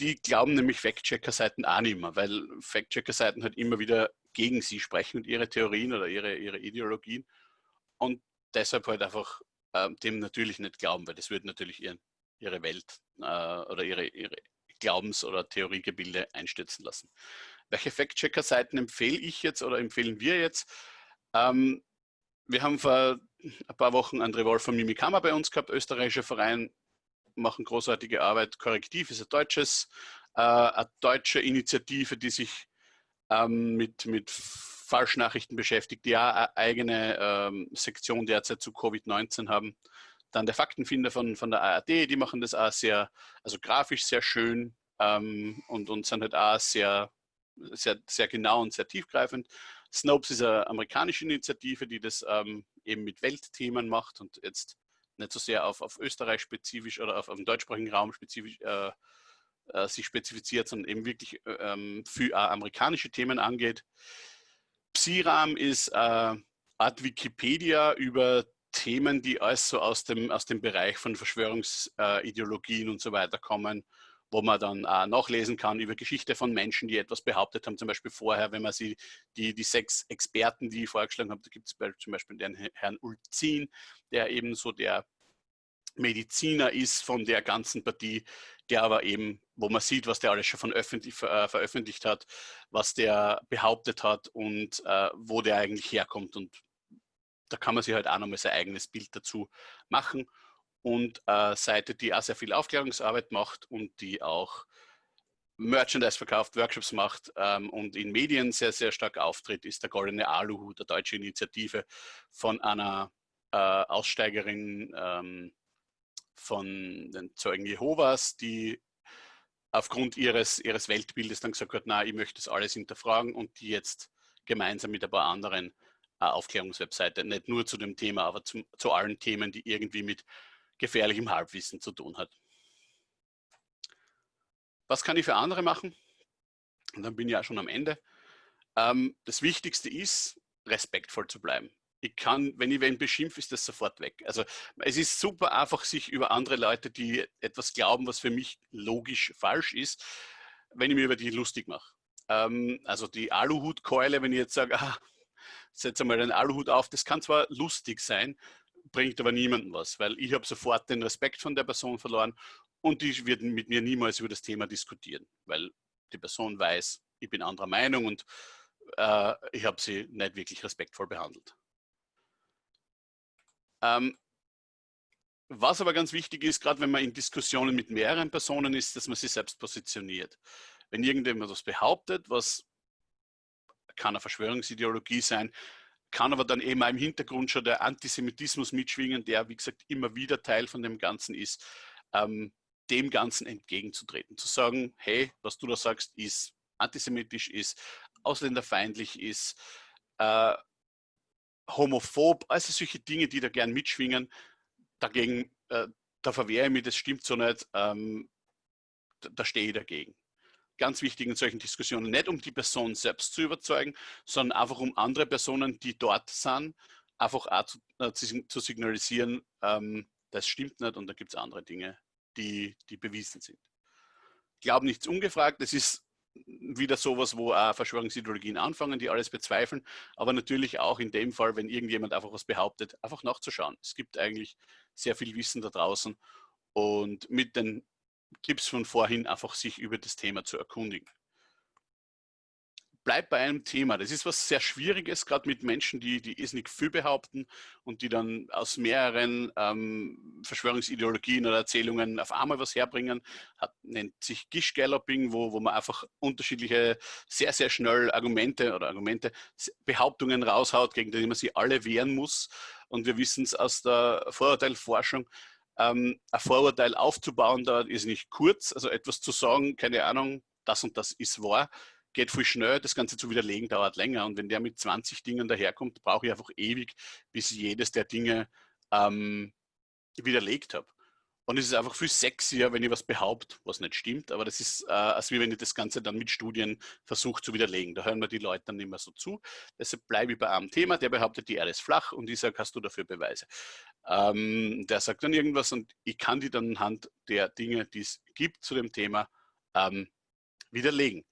die glauben nämlich Fact-Checker-Seiten auch nicht mehr, weil Fact-Checker-Seiten halt immer wieder gegen sie sprechen und ihre Theorien oder ihre, ihre Ideologien und deshalb halt einfach äh, dem natürlich nicht glauben, weil das würde natürlich ihren, ihre Welt äh, oder ihre, ihre Glaubens- oder Theoriegebilde einstürzen lassen. Welche Fact-Checker-Seiten empfehle ich jetzt oder empfehlen wir jetzt? Ähm, wir haben vor ein paar Wochen André Wolf von Mimikama bei uns gehabt, österreichischer Verein, machen großartige Arbeit. Korrektiv ist ein deutsches, äh, eine deutsche Initiative, die sich ähm, mit, mit Falschnachrichten beschäftigt, die ja eine eigene ähm, Sektion derzeit zu Covid-19 haben. Dann der Faktenfinder von, von der ARD, die machen das auch sehr, also grafisch sehr schön ähm, und, und sind halt auch sehr, sehr, sehr genau und sehr tiefgreifend. Snopes ist eine amerikanische Initiative, die das ähm, eben mit Weltthemen macht und jetzt nicht so sehr auf, auf Österreich spezifisch oder auf, auf den deutschsprachigen Raum spezifisch äh, äh, sich spezifiziert, sondern eben wirklich äh, ähm, für amerikanische Themen angeht. Psiram ist äh, Art Wikipedia über Themen, die alles so aus dem, aus dem Bereich von Verschwörungsideologien und so weiter kommen wo man dann äh, nachlesen kann über Geschichte von Menschen, die etwas behauptet haben. Zum Beispiel vorher, wenn man sie, die, die sechs Experten, die ich vorgeschlagen habe, da gibt es zum Beispiel den Herrn Ulzin, der eben so der Mediziner ist von der ganzen Partie, der aber eben, wo man sieht, was der alles schon von öffentlich, äh, veröffentlicht hat, was der behauptet hat und äh, wo der eigentlich herkommt. Und da kann man sich halt auch nochmal sein eigenes Bild dazu machen. Und äh, Seite, die auch sehr viel Aufklärungsarbeit macht und die auch Merchandise verkauft, Workshops macht ähm, und in Medien sehr, sehr stark auftritt, ist der Goldene Aluhut, der deutsche Initiative von einer äh, Aussteigerin ähm, von den Zeugen Jehovas, die aufgrund ihres, ihres Weltbildes dann gesagt hat, na, ich möchte das alles hinterfragen und die jetzt gemeinsam mit ein paar anderen äh, Aufklärungswebseite, nicht nur zu dem Thema, aber zum, zu allen Themen, die irgendwie mit gefährlichem Halbwissen zu tun hat. Was kann ich für andere machen? Und dann bin ich ja schon am Ende. Ähm, das Wichtigste ist, respektvoll zu bleiben ich kann, wenn ich wen beschimpfe, ist das sofort weg. Also es ist super einfach, sich über andere Leute, die etwas glauben, was für mich logisch falsch ist, wenn ich mir über die lustig mache. Ähm, also die Aluhutkeule, wenn ich jetzt sage, ah, setze mal einen Aluhut auf, das kann zwar lustig sein, bringt aber niemandem was, weil ich habe sofort den Respekt von der Person verloren und die wird mit mir niemals über das Thema diskutieren, weil die Person weiß, ich bin anderer Meinung und äh, ich habe sie nicht wirklich respektvoll behandelt. Ähm, was aber ganz wichtig ist, gerade wenn man in Diskussionen mit mehreren Personen ist, dass man sich selbst positioniert. Wenn irgendjemand was behauptet, was kann eine Verschwörungsideologie sein, kann aber dann eben im Hintergrund schon der Antisemitismus mitschwingen, der, wie gesagt, immer wieder Teil von dem Ganzen ist, ähm, dem Ganzen entgegenzutreten. Zu sagen, hey, was du da sagst, ist antisemitisch, ist ausländerfeindlich, ist äh, homophob, also solche Dinge, die da gern mitschwingen. Dagegen, äh, da verwehre ich mich, das stimmt so nicht, ähm, da, da stehe ich dagegen. Ganz wichtig in solchen Diskussionen, nicht um die Person selbst zu überzeugen, sondern einfach um andere Personen, die dort sind, einfach auch zu, äh, zu signalisieren, ähm, das stimmt nicht und da gibt es andere Dinge, die, die bewiesen sind. Glaub nichts ungefragt, das ist wieder sowas, wo auch Verschwörungsideologien anfangen, die alles bezweifeln, aber natürlich auch in dem Fall, wenn irgendjemand einfach was behauptet, einfach nachzuschauen. Es gibt eigentlich sehr viel Wissen da draußen und mit den Tipps von vorhin einfach sich über das Thema zu erkundigen bleib bei einem Thema. Das ist was sehr Schwieriges, gerade mit Menschen, die, die nicht viel behaupten und die dann aus mehreren ähm, Verschwörungsideologien oder Erzählungen auf einmal was herbringen. Hat, nennt sich Gish-Galloping, wo, wo man einfach unterschiedliche, sehr, sehr schnell Argumente oder Argumente, Behauptungen raushaut, gegen die man sie alle wehren muss. Und wir wissen es aus der Vorurteilforschung, ähm, ein Vorurteil aufzubauen, da ist nicht kurz, also etwas zu sagen, keine Ahnung, das und das ist wahr, geht viel schnell, das Ganze zu widerlegen dauert länger. Und wenn der mit 20 Dingen daherkommt, brauche ich einfach ewig, bis ich jedes der Dinge ähm, widerlegt habe. Und es ist einfach viel sexier, wenn ich was behaupte, was nicht stimmt. Aber das ist, äh, als wie wenn ich das Ganze dann mit Studien versuche zu widerlegen. Da hören wir die Leute dann mehr so zu. Deshalb bleibe ich bei einem Thema, der behauptet, die Erde ist flach und ich sage, hast du dafür Beweise? Ähm, der sagt dann irgendwas und ich kann die dann anhand der Dinge, die es gibt zu dem Thema, ähm, widerlegen.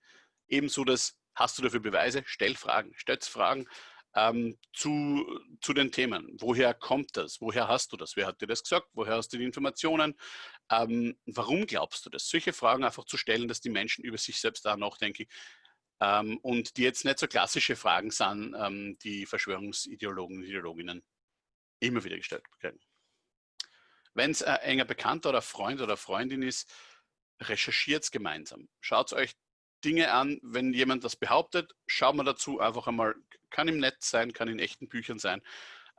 Ebenso das, hast du dafür Beweise? Stell Fragen, stellt Fragen ähm, zu, zu den Themen. Woher kommt das? Woher hast du das? Wer hat dir das gesagt? Woher hast du die Informationen? Ähm, warum glaubst du das? Solche Fragen einfach zu stellen, dass die Menschen über sich selbst da nachdenken ähm, und die jetzt nicht so klassische Fragen sind, ähm, die Verschwörungsideologen und Ideologinnen immer wieder gestellt werden. Wenn es ein enger Bekannter oder Freund oder Freundin ist, recherchiert es gemeinsam. Schaut euch Dinge an, wenn jemand das behauptet, schaut man dazu einfach einmal, kann im Netz sein, kann in echten Büchern sein,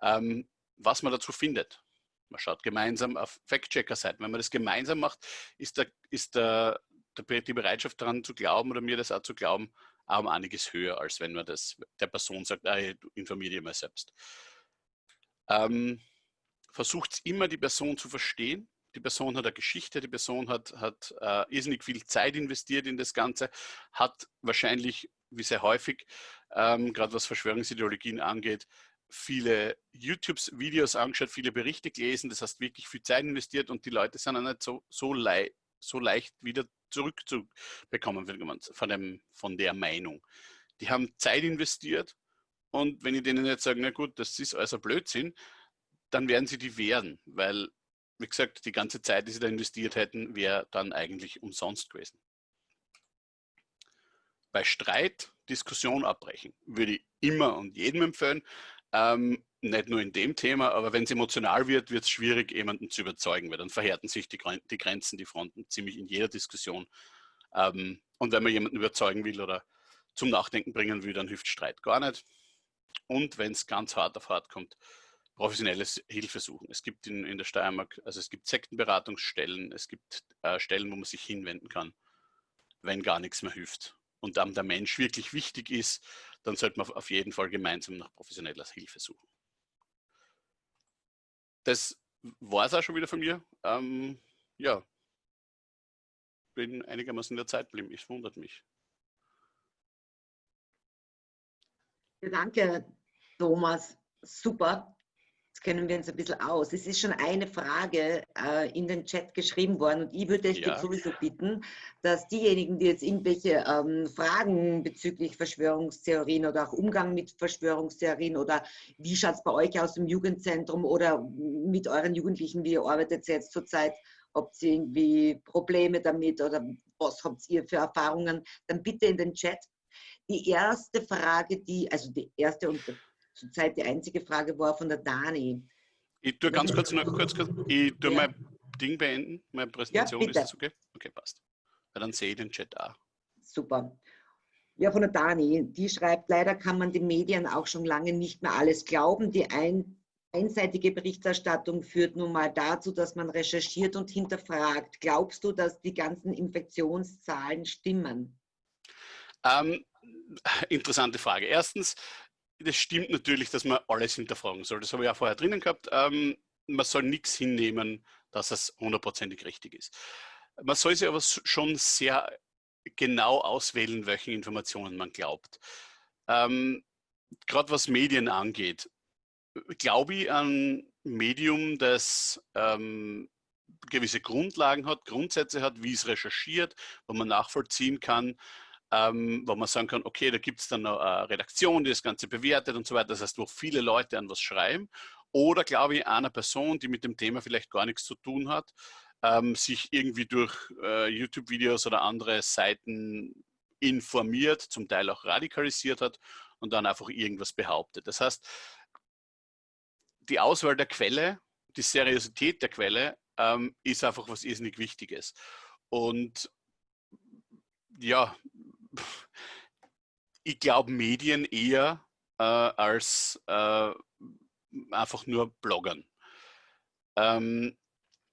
ähm, was man dazu findet. Man schaut gemeinsam auf Fact-Checker-Seiten. Wenn man das gemeinsam macht, ist, der, ist der, der, die Bereitschaft daran zu glauben oder mir das auch zu glauben, um einiges höher, als wenn man das der Person sagt, ah, informiere dich mal selbst. Ähm, versucht immer die Person zu verstehen, die Person hat eine Geschichte, die Person hat, hat äh, irrsinnig viel Zeit investiert in das Ganze, hat wahrscheinlich, wie sehr häufig, ähm, gerade was Verschwörungsideologien angeht, viele YouTube-Videos angeschaut, viele Berichte gelesen, das heißt wirklich viel Zeit investiert und die Leute sind auch nicht so, so, so leicht wieder zurückzubekommen von, dem, von der Meinung. Die haben Zeit investiert und wenn ich denen jetzt sage, na gut, das ist also Blödsinn, dann werden sie die wehren, weil, wie gesagt, die ganze Zeit, die sie da investiert hätten, wäre dann eigentlich umsonst gewesen. Bei Streit Diskussion abbrechen, würde ich immer und jedem empfehlen. Ähm, nicht nur in dem Thema, aber wenn es emotional wird, wird es schwierig, jemanden zu überzeugen, weil dann verhärten sich die, die Grenzen, die Fronten ziemlich in jeder Diskussion. Ähm, und wenn man jemanden überzeugen will oder zum Nachdenken bringen will, dann hilft Streit gar nicht. Und wenn es ganz hart auf hart kommt, professionelles Hilfe suchen. Es gibt in, in der Steiermark, also es gibt Sektenberatungsstellen, es gibt äh, Stellen, wo man sich hinwenden kann, wenn gar nichts mehr hilft und dann der Mensch wirklich wichtig ist, dann sollte man auf jeden Fall gemeinsam nach professioneller Hilfe suchen. Das war es auch schon wieder von mir. Ähm, ja, bin einigermaßen in der Zeit geblieben. Es wundert mich. Danke, Thomas. Super. Jetzt kennen wir uns ein bisschen aus. Es ist schon eine Frage äh, in den Chat geschrieben worden und ich würde euch ja. sowieso bitten, dass diejenigen, die jetzt irgendwelche ähm, Fragen bezüglich Verschwörungstheorien oder auch Umgang mit Verschwörungstheorien oder wie schaut es bei euch aus im Jugendzentrum oder mit euren Jugendlichen, wie ihr arbeitet jetzt zurzeit, habt ihr irgendwie Probleme damit oder was habt ihr für Erfahrungen, dann bitte in den Chat. Die erste Frage, die, also die erste und zurzeit die einzige Frage war von der Dani. Ich tue ganz kurz noch kurz, ich tue ja. mein Ding beenden, meine Präsentation, ja, ist das okay? Okay, passt. Weil dann sehe ich den Chat auch. Super. Ja, von der Dani, die schreibt, leider kann man den Medien auch schon lange nicht mehr alles glauben. Die ein, einseitige Berichterstattung führt nun mal dazu, dass man recherchiert und hinterfragt. Glaubst du, dass die ganzen Infektionszahlen stimmen? Ähm, interessante Frage. Erstens, das stimmt natürlich, dass man alles hinterfragen soll. Das habe ich auch vorher drinnen gehabt. Ähm, man soll nichts hinnehmen, dass es hundertprozentig richtig ist. Man soll sich aber schon sehr genau auswählen, welche Informationen man glaubt. Ähm, Gerade was Medien angeht, glaube ich an Medium, das ähm, gewisse Grundlagen hat, Grundsätze hat, wie es recherchiert, wo man nachvollziehen kann, ähm, wo man sagen kann, okay, da gibt es dann eine Redaktion, die das Ganze bewertet und so weiter. Das heißt, wo viele Leute an was schreiben. Oder glaube ich, einer Person, die mit dem Thema vielleicht gar nichts zu tun hat, ähm, sich irgendwie durch äh, YouTube-Videos oder andere Seiten informiert, zum Teil auch radikalisiert hat und dann einfach irgendwas behauptet. Das heißt, die Auswahl der Quelle, die Seriosität der Quelle ähm, ist einfach was irrsinnig Wichtiges. Und ja, ich glaube Medien eher äh, als äh, einfach nur Bloggern. Ähm,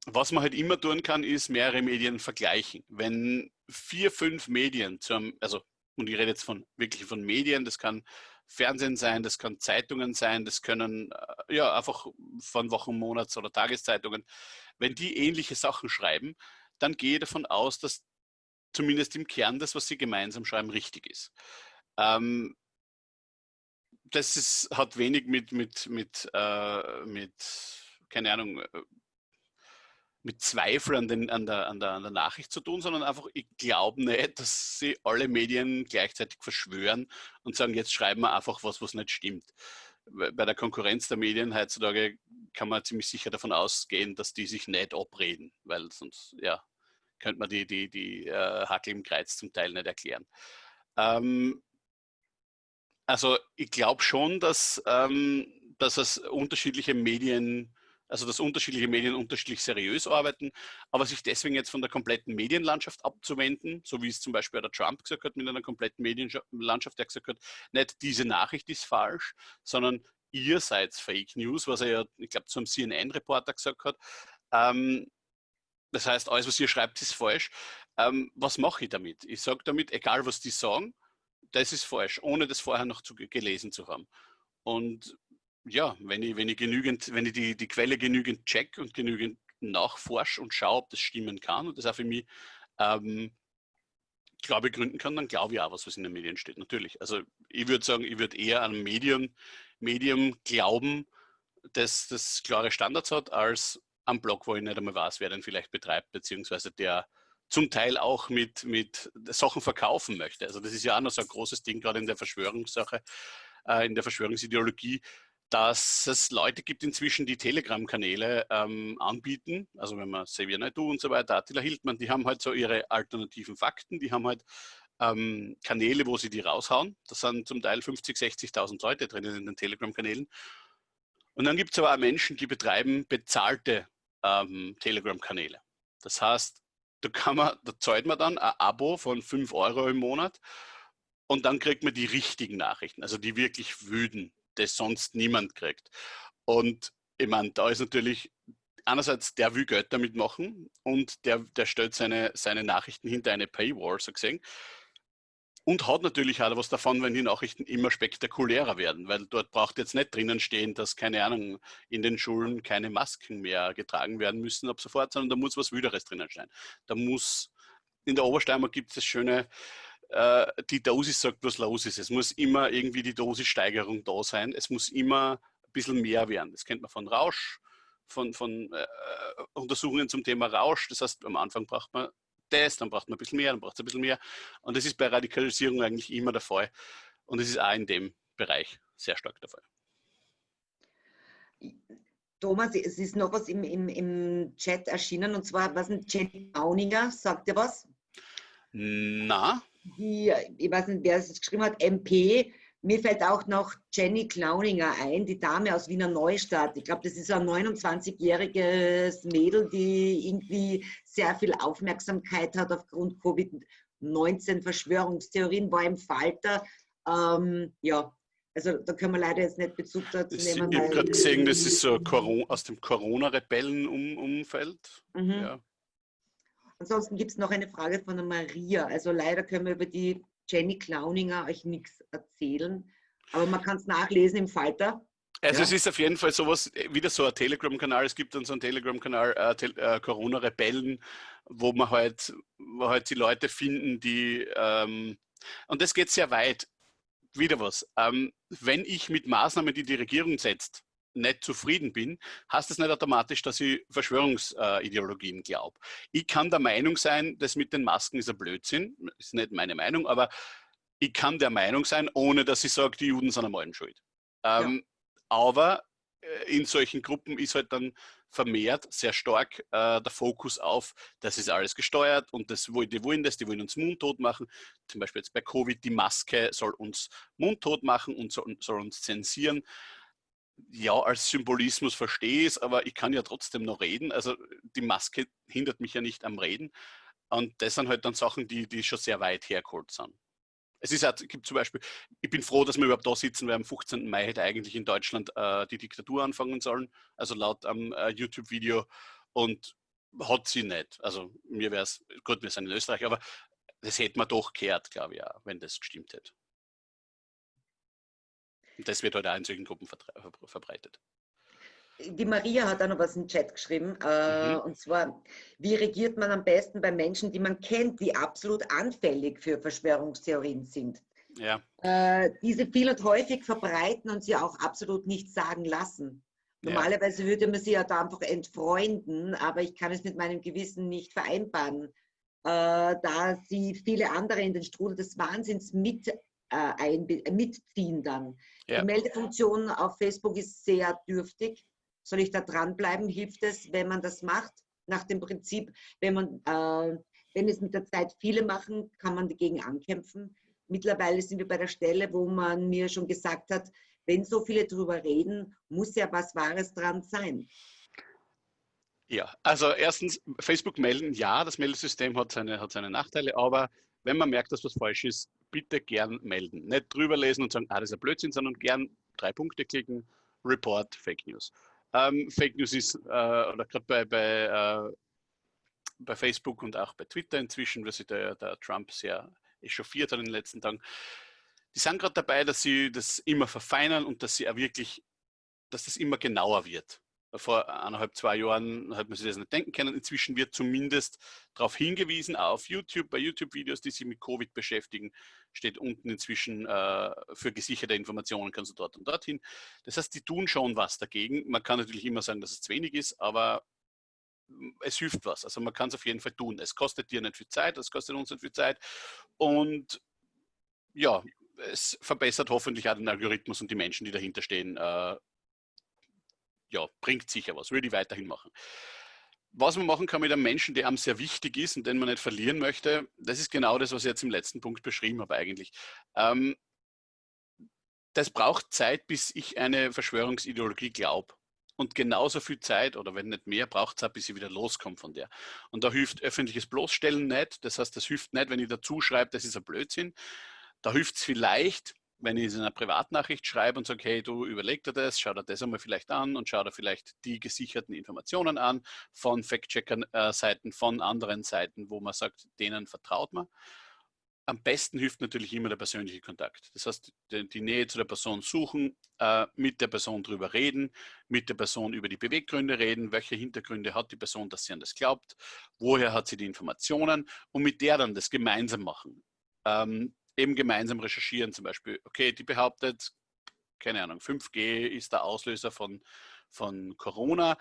was man halt immer tun kann, ist mehrere Medien vergleichen. Wenn vier, fünf Medien, zum, also und ich rede jetzt von wirklich von Medien, das kann Fernsehen sein, das kann Zeitungen sein, das können äh, ja einfach von Wochen, Monats- oder Tageszeitungen. Wenn die ähnliche Sachen schreiben, dann gehe ich davon aus, dass zumindest im Kern das, was sie gemeinsam schreiben, richtig ist. Ähm, das ist, hat wenig mit, mit, mit, äh, mit, keine Ahnung, äh, mit Zweifel an, den, an, der, an, der, an der Nachricht zu tun, sondern einfach, ich glaube nicht, dass sie alle Medien gleichzeitig verschwören und sagen, jetzt schreiben wir einfach was, was nicht stimmt. Bei der Konkurrenz der Medien heutzutage kann man ziemlich sicher davon ausgehen, dass die sich nicht abreden, weil sonst, ja, könnte man die, die, die äh, Hackel im Kreuz zum Teil nicht erklären. Ähm, also ich glaube schon, dass, ähm, dass es unterschiedliche Medien, also dass unterschiedliche Medien unterschiedlich seriös arbeiten, aber sich deswegen jetzt von der kompletten Medienlandschaft abzuwenden, so wie es zum Beispiel der Trump gesagt hat mit einer kompletten Medienlandschaft, der gesagt hat, nicht diese Nachricht ist falsch, sondern ihr seid Fake News, was er ja, ich glaube, zum CNN-Reporter gesagt hat. Ähm, das heißt, alles, was ihr schreibt, ist falsch. Ähm, was mache ich damit? Ich sage damit, egal was die sagen, das ist falsch, ohne das vorher noch zu, gelesen zu haben. Und ja, wenn ich, wenn ich genügend, wenn ich die, die Quelle genügend check und genügend nachforsche und schaue, ob das stimmen kann und das auch für mich ähm, Glaube gründen kann, dann glaube ich auch was, was in den Medien steht, natürlich. Also ich würde sagen, ich würde eher an Medium, Medium glauben, dass das klare Standards hat, als am Blog, wo ich nicht einmal weiß, wer den vielleicht betreibt, beziehungsweise der zum Teil auch mit, mit Sachen verkaufen möchte. Also das ist ja auch noch so ein großes Ding, gerade in der Verschwörungssache, äh, in der Verschwörungsideologie, dass es Leute gibt inzwischen, die Telegram-Kanäle ähm, anbieten. Also wenn man Xavier Naidu und so weiter, Attila Hildmann, die haben halt so ihre alternativen Fakten, die haben halt ähm, Kanäle, wo sie die raushauen. Das sind zum Teil 50, 60.000 Leute drinnen in den Telegram-Kanälen. Und dann gibt es aber auch Menschen, die betreiben bezahlte ähm, Telegram-Kanäle. Das heißt, da, kann man, da zahlt man dann ein Abo von 5 Euro im Monat und dann kriegt man die richtigen Nachrichten, also die wirklich wüden, das sonst niemand kriegt. Und ich meine, da ist natürlich einerseits, der will Geld damit machen und der, der stellt seine, seine Nachrichten hinter eine Paywall, so gesehen. Und hat natürlich auch was davon, wenn die Nachrichten immer spektakulärer werden, weil dort braucht jetzt nicht drinnen stehen, dass, keine Ahnung, in den Schulen keine Masken mehr getragen werden müssen ab sofort, sondern da muss was Wüderes drinnen stehen. Da muss, in der Obersteiermark gibt es das schöne, äh, die Dosis sagt, was los ist. Es muss immer irgendwie die Dosissteigerung da sein. Es muss immer ein bisschen mehr werden. Das kennt man von Rausch, von, von äh, Untersuchungen zum Thema Rausch. Das heißt, am Anfang braucht man das, dann braucht man ein bisschen mehr, dann braucht es ein bisschen mehr. Und das ist bei Radikalisierung eigentlich immer der Fall. Und es ist auch in dem Bereich sehr stark der Fall. Thomas, es ist noch was im, im, im Chat erschienen und zwar, was ein Jenny Auninger, sagt ihr was? Na? Die, ich weiß nicht, wer es geschrieben hat, MP, mir fällt auch noch Jenny Clowninger ein, die Dame aus Wiener Neustadt. Ich glaube, das ist ein 29-jähriges Mädel, die irgendwie sehr viel Aufmerksamkeit hat aufgrund Covid-19 Verschwörungstheorien, war im Falter. Ähm, ja, also da können wir leider jetzt nicht Bezug dazu nehmen. Ich habe gerade gesehen, das ist so aus dem Corona-Rebellen-Umfeld. Mhm. Ja. Ansonsten gibt es noch eine Frage von der Maria. Also leider können wir über die Jenny Clowninger euch nichts erzählen, aber man kann es nachlesen im Falter. Also ja. es ist auf jeden Fall sowas, wieder so ein Telegram-Kanal, es gibt dann so einen Telegram-Kanal, äh, äh, Corona-Rebellen, wo man halt, wo halt die Leute finden, die, ähm, und das geht sehr weit, wieder was, ähm, wenn ich mit Maßnahmen, die die Regierung setzt, nicht zufrieden bin, heißt das nicht automatisch, dass ich Verschwörungsideologien glaube. Ich kann der Meinung sein, das mit den Masken ist ein Blödsinn, ist nicht meine Meinung, aber ich kann der Meinung sein, ohne dass ich sage, die Juden sind am allen schuld. Ähm, ja. Aber äh, in solchen Gruppen ist halt dann vermehrt sehr stark äh, der Fokus auf, das ist alles gesteuert und das, die wollen das, die wollen uns mundtot machen. Zum Beispiel jetzt bei Covid, die Maske soll uns mundtot machen und soll, soll uns zensieren ja, als Symbolismus verstehe ich es, aber ich kann ja trotzdem noch reden. Also die Maske hindert mich ja nicht am Reden. Und das sind halt dann Sachen, die, die schon sehr weit hergeholt sind. Es ist halt, gibt zum Beispiel, ich bin froh, dass wir überhaupt da sitzen, weil am 15. Mai hätte eigentlich in Deutschland äh, die Diktatur anfangen sollen, also laut am äh, YouTube-Video. Und hat sie nicht. Also mir wäre es, gut, wir sind in Österreich, aber das hätte man doch gehört, glaube ich, auch, wenn das gestimmt hätte. Und das wird heute auch in solchen Gruppen verbreitet. Die Maria hat auch noch was im Chat geschrieben. Äh, mhm. Und zwar, wie regiert man am besten bei Menschen, die man kennt, die absolut anfällig für Verschwörungstheorien sind? Ja. Äh, diese viel und häufig verbreiten und sie auch absolut nichts sagen lassen. Normalerweise ja. würde man sie ja da einfach entfreunden, aber ich kann es mit meinem Gewissen nicht vereinbaren, äh, da sie viele andere in den Strudel des Wahnsinns mit äh, mitziehen dann. Ja. Die Meldefunktion auf Facebook ist sehr dürftig. Soll ich da dranbleiben? Hilft es, wenn man das macht? Nach dem Prinzip, wenn man, äh, wenn es mit der Zeit viele machen, kann man dagegen ankämpfen. Mittlerweile sind wir bei der Stelle, wo man mir schon gesagt hat, wenn so viele darüber reden, muss ja was Wahres dran sein. Ja, also erstens, Facebook melden, ja, das Meldesystem hat seine, hat seine Nachteile, aber wenn man merkt, dass was falsch ist, bitte gern melden. Nicht drüber lesen und sagen, ah, das ist ein Blödsinn, sondern gern drei Punkte klicken, Report, Fake News. Ähm, Fake News ist, äh, oder gerade bei, bei, äh, bei Facebook und auch bei Twitter inzwischen, was sich der, der Trump sehr echauffiert hat in den letzten Tagen, die sind gerade dabei, dass sie das immer verfeinern und dass sie auch wirklich, dass das immer genauer wird vor eineinhalb, zwei Jahren hat man sich das nicht denken können. Inzwischen wird zumindest darauf hingewiesen, auf YouTube, bei YouTube-Videos, die sich mit Covid beschäftigen, steht unten inzwischen äh, für gesicherte Informationen kannst du dort und dorthin. Das heißt, die tun schon was dagegen. Man kann natürlich immer sagen, dass es zu wenig ist, aber es hilft was. Also man kann es auf jeden Fall tun. Es kostet dir nicht viel Zeit, es kostet uns nicht viel Zeit. Und ja, es verbessert hoffentlich auch den Algorithmus und die Menschen, die dahinter stehen. Äh, ja, bringt sicher was, würde ich weiterhin machen. Was man machen kann mit einem Menschen, der einem sehr wichtig ist und den man nicht verlieren möchte, das ist genau das, was ich jetzt im letzten Punkt beschrieben habe eigentlich. Ähm, das braucht Zeit, bis ich eine Verschwörungsideologie glaube. Und genauso viel Zeit, oder wenn nicht mehr, braucht es auch, bis ich wieder loskomme von der. Und da hilft öffentliches Bloßstellen nicht. Das heißt, das hilft nicht, wenn ich dazu schreibe, das ist ein Blödsinn. Da hilft es vielleicht, wenn ich es in einer Privatnachricht schreibe und sage, hey, du überleg dir das, schau dir das einmal vielleicht an und schau dir vielleicht die gesicherten Informationen an von Fact-Checker-Seiten, von anderen Seiten, wo man sagt, denen vertraut man. Am besten hilft natürlich immer der persönliche Kontakt. Das heißt, die, Nähe zu der Person suchen, äh, mit der Person drüber reden, mit der Person über die Beweggründe reden, welche Hintergründe hat die Person, dass sie an das glaubt, woher hat sie die Informationen und mit der dann das gemeinsam machen. Ähm, eben gemeinsam recherchieren, zum Beispiel, okay, die behauptet, keine Ahnung, 5G ist der Auslöser von, von Corona,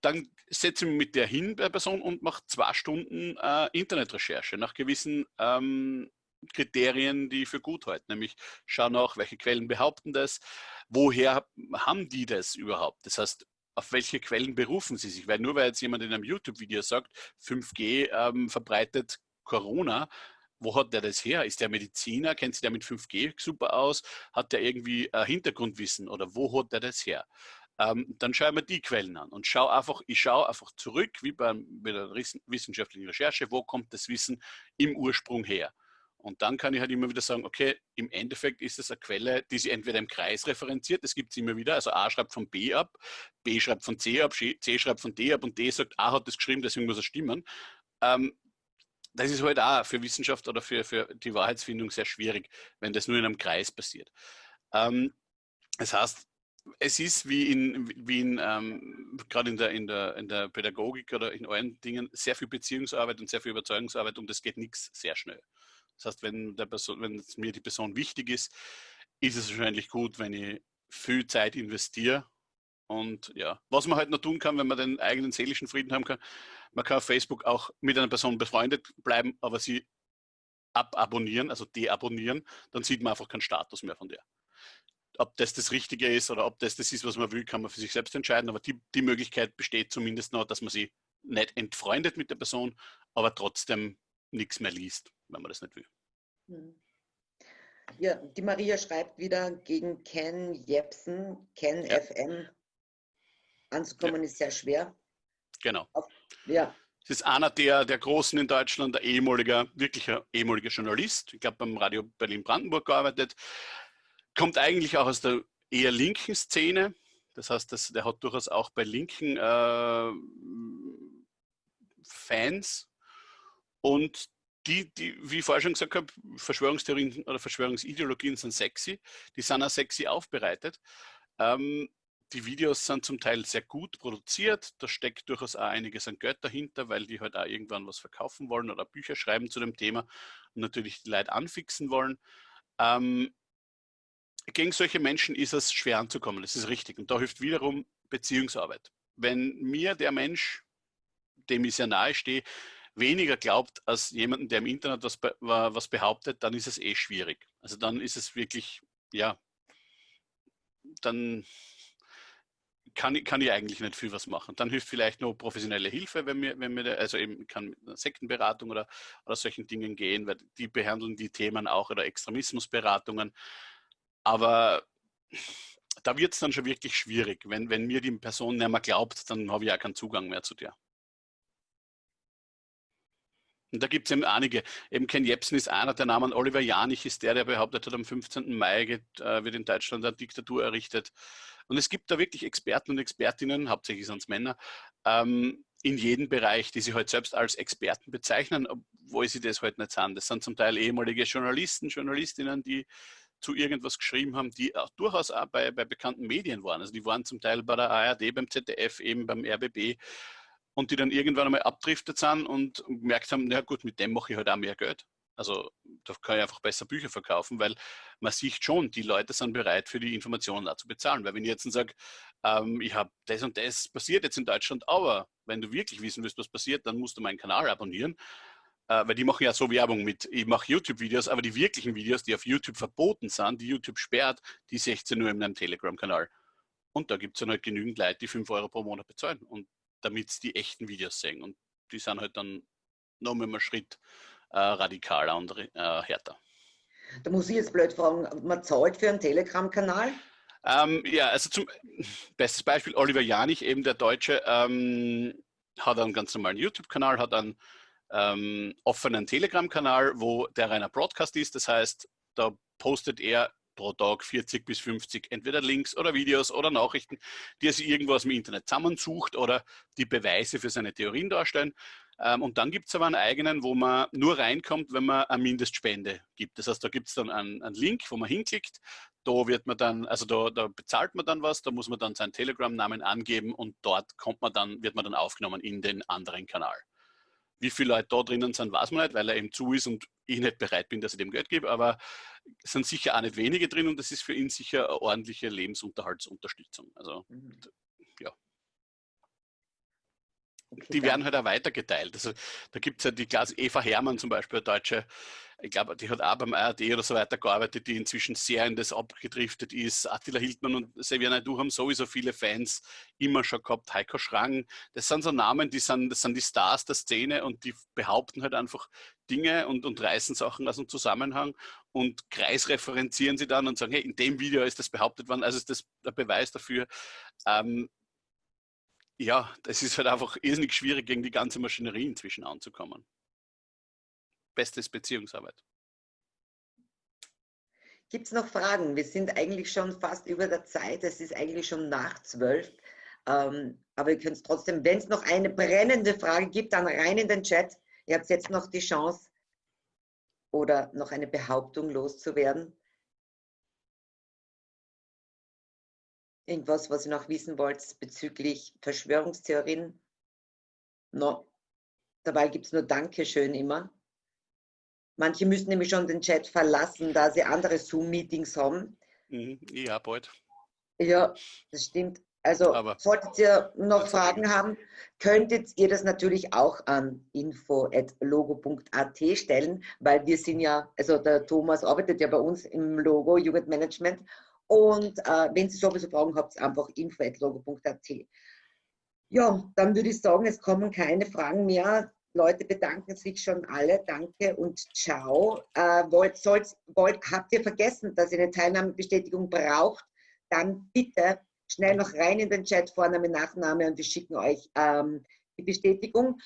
dann setze ich mit der hin bei Person und mache zwei Stunden äh, Internetrecherche nach gewissen ähm, Kriterien, die ich für gut halte. Nämlich schau nach, welche Quellen behaupten das, woher haben die das überhaupt? Das heißt, auf welche Quellen berufen sie sich? Weil nur weil jetzt jemand in einem YouTube-Video sagt, 5G ähm, verbreitet Corona, wo hat der das her? Ist der Mediziner? Kennt sich der mit 5G super aus? Hat der irgendwie äh, Hintergrundwissen oder wo hat der das her? Ähm, dann schaue ich mir die Quellen an und schaue einfach, ich schaue einfach zurück, wie bei, bei der wissenschaftlichen Recherche, wo kommt das Wissen im Ursprung her? Und dann kann ich halt immer wieder sagen, okay, im Endeffekt ist es eine Quelle, die sich entweder im Kreis referenziert, das gibt es immer wieder, also A schreibt von B ab, B schreibt von C ab, C schreibt von D ab und D sagt, A hat das geschrieben, deswegen muss es stimmen. Ähm, das ist halt auch für Wissenschaft oder für, für die Wahrheitsfindung sehr schwierig, wenn das nur in einem Kreis passiert. Ähm, das heißt, es ist wie in, wie in ähm, gerade in der, in, der, in der Pädagogik oder in allen Dingen sehr viel Beziehungsarbeit und sehr viel Überzeugungsarbeit und es geht nichts sehr schnell. Das heißt, wenn, der Person, wenn mir die Person wichtig ist, ist es wahrscheinlich gut, wenn ich viel Zeit investiere und ja, was man halt noch tun kann, wenn man den eigenen seelischen Frieden haben kann, man kann auf Facebook auch mit einer Person befreundet bleiben, aber sie ababonnieren, also deabonnieren, dann sieht man einfach keinen Status mehr von der. Ob das das Richtige ist oder ob das das ist, was man will, kann man für sich selbst entscheiden, aber die, die Möglichkeit besteht zumindest noch, dass man sie nicht entfreundet mit der Person, aber trotzdem nichts mehr liest, wenn man das nicht will. Hm. Ja, die Maria schreibt wieder gegen Ken Jepsen, Ken ja. FM anzukommen ja. ist sehr schwer. Genau. Ja. Es ist einer der, der Großen in Deutschland, der ehemaliger, wirklicher ehemaliger Journalist. Ich glaube, beim Radio Berlin-Brandenburg gearbeitet. Kommt eigentlich auch aus der eher linken Szene. Das heißt, das, der hat durchaus auch bei linken äh, Fans. Und die, die, wie ich vorher schon gesagt habe, Verschwörungstheorien oder Verschwörungsideologien sind sexy. Die sind auch sexy aufbereitet. Ähm, die Videos sind zum Teil sehr gut produziert. Da steckt durchaus auch einiges an Geld dahinter, weil die halt auch irgendwann was verkaufen wollen oder Bücher schreiben zu dem Thema und natürlich die Leute anfixen wollen. Ähm, gegen solche Menschen ist es schwer anzukommen, das ist richtig. Und da hilft wiederum Beziehungsarbeit. Wenn mir der Mensch, dem ich sehr nahe stehe, weniger glaubt als jemanden, der im Internet was, was behauptet, dann ist es eh schwierig. Also dann ist es wirklich, ja, dann kann, kann ich eigentlich nicht viel was machen. Dann hilft vielleicht nur professionelle Hilfe, wenn mir, wenn mir also eben kann mit einer Sektenberatung oder, oder solchen Dingen gehen, weil die behandeln die Themen auch oder Extremismusberatungen. Aber da wird es dann schon wirklich schwierig. Wenn, wenn mir die Person nicht mehr glaubt, dann habe ich ja keinen Zugang mehr zu dir. Und da gibt es eben einige. Eben Ken Jebsen ist einer der Namen. Oliver Janich ist der, der behauptet hat, am 15. Mai geht, äh, wird in Deutschland eine Diktatur errichtet. Und es gibt da wirklich Experten und Expertinnen, hauptsächlich sind es Männer, ähm, in jedem Bereich, die sich heute halt selbst als Experten bezeichnen, obwohl sie das heute halt nicht sind. Das sind zum Teil ehemalige Journalisten, Journalistinnen, die zu irgendwas geschrieben haben, die auch durchaus auch bei, bei bekannten Medien waren. Also die waren zum Teil bei der ARD, beim ZDF, eben beim RBB und die dann irgendwann einmal abdriftet sind und gemerkt haben, na gut, mit dem mache ich halt auch mehr Geld. Also da kann ich einfach besser Bücher verkaufen, weil man sieht schon, die Leute sind bereit, für die Informationen auch zu bezahlen. Weil wenn ich jetzt sage, ähm, ich habe das und das passiert jetzt in Deutschland, aber wenn du wirklich wissen willst, was passiert, dann musst du meinen Kanal abonnieren. Äh, weil die machen ja so Werbung mit, ich mache YouTube-Videos, aber die wirklichen Videos, die auf YouTube verboten sind, die YouTube sperrt, die 16 nur in einem Telegram-Kanal. Und da gibt es dann halt genügend Leute, die 5 Euro pro Monat bezahlen. Und damit sie die echten Videos sehen. Und die sind halt dann noch mal einen Schritt äh, radikaler und äh, härter. Da muss ich jetzt blöd fragen, man zahlt für einen Telegram-Kanal? Ähm, ja, also zum bestes Beispiel Oliver Janich, eben der Deutsche, ähm, hat einen ganz normalen YouTube-Kanal, hat einen ähm, offenen Telegram-Kanal, wo der reiner Broadcast ist. Das heißt, da postet er pro Tag 40 bis 50 entweder Links oder Videos oder Nachrichten, die er sich irgendwo aus dem Internet zusammensucht oder die Beweise für seine Theorien darstellen. Ähm, und dann gibt es aber einen eigenen, wo man nur reinkommt, wenn man eine Mindestspende gibt. Das heißt, da gibt es dann einen, einen, Link, wo man hinklickt. Da wird man dann, also da, da bezahlt man dann was, da muss man dann seinen Telegram-Namen angeben und dort kommt man dann, wird man dann aufgenommen in den anderen Kanal. Wie viele Leute da drinnen sind, weiß man nicht, weil er eben zu ist und ich nicht bereit bin, dass ich dem Geld gebe, aber es sind sicher auch nicht wenige drin und das ist für ihn sicher eine ordentliche Lebensunterhaltsunterstützung. Also mhm. ja. Okay, die werden halt auch weitergeteilt. Also da gibt es ja die Klasse Eva Hermann zum Beispiel, eine deutsche ich glaube, die hat auch beim ARD oder so weiter gearbeitet, die inzwischen sehr in das abgedriftet ist. Attila Hildmann und Sevia du haben sowieso viele Fans immer schon gehabt. Heiko Schrang, das sind so Namen, die sind, das sind die Stars der Szene und die behaupten halt einfach Dinge und, und reißen Sachen aus dem Zusammenhang und kreisreferenzieren sie dann und sagen, hey, in dem Video ist das behauptet worden, also ist das der Beweis dafür. Ähm, ja, das ist halt einfach irrsinnig schwierig, gegen die ganze Maschinerie inzwischen anzukommen bestes Beziehungsarbeit. Gibt es noch Fragen? Wir sind eigentlich schon fast über der Zeit. Es ist eigentlich schon nach zwölf. Ähm, aber ihr könnt trotzdem, wenn es noch eine brennende Frage gibt, dann rein in den Chat. Ihr habt jetzt noch die Chance oder noch eine Behauptung loszuwerden. Irgendwas, was ihr noch wissen wollt bezüglich Verschwörungstheorien? No. Dabei gibt es nur Dankeschön immer. Manche müssen nämlich schon den Chat verlassen, da sie andere Zoom-Meetings haben. Mhm, ja, bald. Ja, das stimmt. Also Aber solltet ihr noch Fragen haben, könntet ihr das natürlich auch an info.logo.at stellen, weil wir sind ja, also der Thomas arbeitet ja bei uns im Logo Jugendmanagement und äh, wenn Sie sowieso Fragen habt, einfach info.logo.at. Ja, dann würde ich sagen, es kommen keine Fragen mehr. Leute bedanken sich schon alle. Danke und ciao. Äh, wollt, sollt, wollt, habt ihr vergessen, dass ihr eine Teilnahmebestätigung braucht? Dann bitte schnell noch rein in den Chat, Vorname, Nachname und wir schicken euch ähm, die Bestätigung.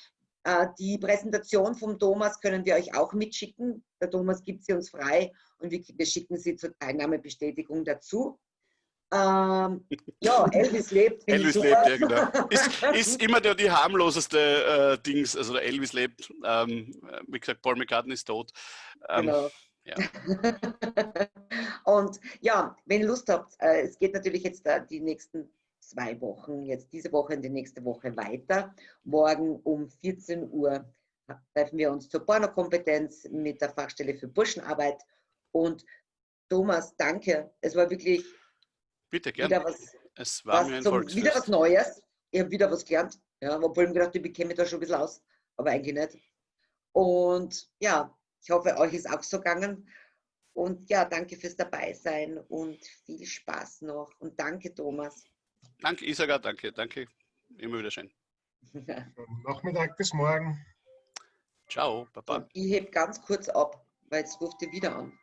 Äh, die Präsentation vom Thomas können wir euch auch mitschicken. Der Thomas gibt sie uns frei und wir, wir schicken sie zur Teilnahmebestätigung dazu. Ähm, ja, Elvis lebt. Elvis lebt, ja, genau. Ist, ist immer der, die harmloseste äh, Dings. Also der Elvis lebt. Ähm, wie gesagt, Paul McCartney ist tot. Ähm, genau. Ja. und ja, wenn ihr Lust habt, äh, es geht natürlich jetzt äh, die nächsten zwei Wochen, jetzt diese Woche und die nächste Woche weiter. Morgen um 14 Uhr treffen wir uns zur Pornokompetenz mit der Fachstelle für Burschenarbeit. Und Thomas, danke. Es war wirklich Bitte, gerne. Wieder was, es war was mir ein zum, Wieder was Neues. Ich habe wieder was gelernt. Ja, obwohl ich gedacht, ich bekäme da schon ein bisschen aus, aber eigentlich nicht. Und ja, ich hoffe, euch ist auch so gegangen. Und ja, danke fürs Dabeisein und viel Spaß noch. Und danke, Thomas. Danke, Isaga, danke, danke. Immer wieder schön. Nachmittag bis morgen. Ciao, Papa. Und ich heb ganz kurz ab, weil jetzt ruft ihr wieder an.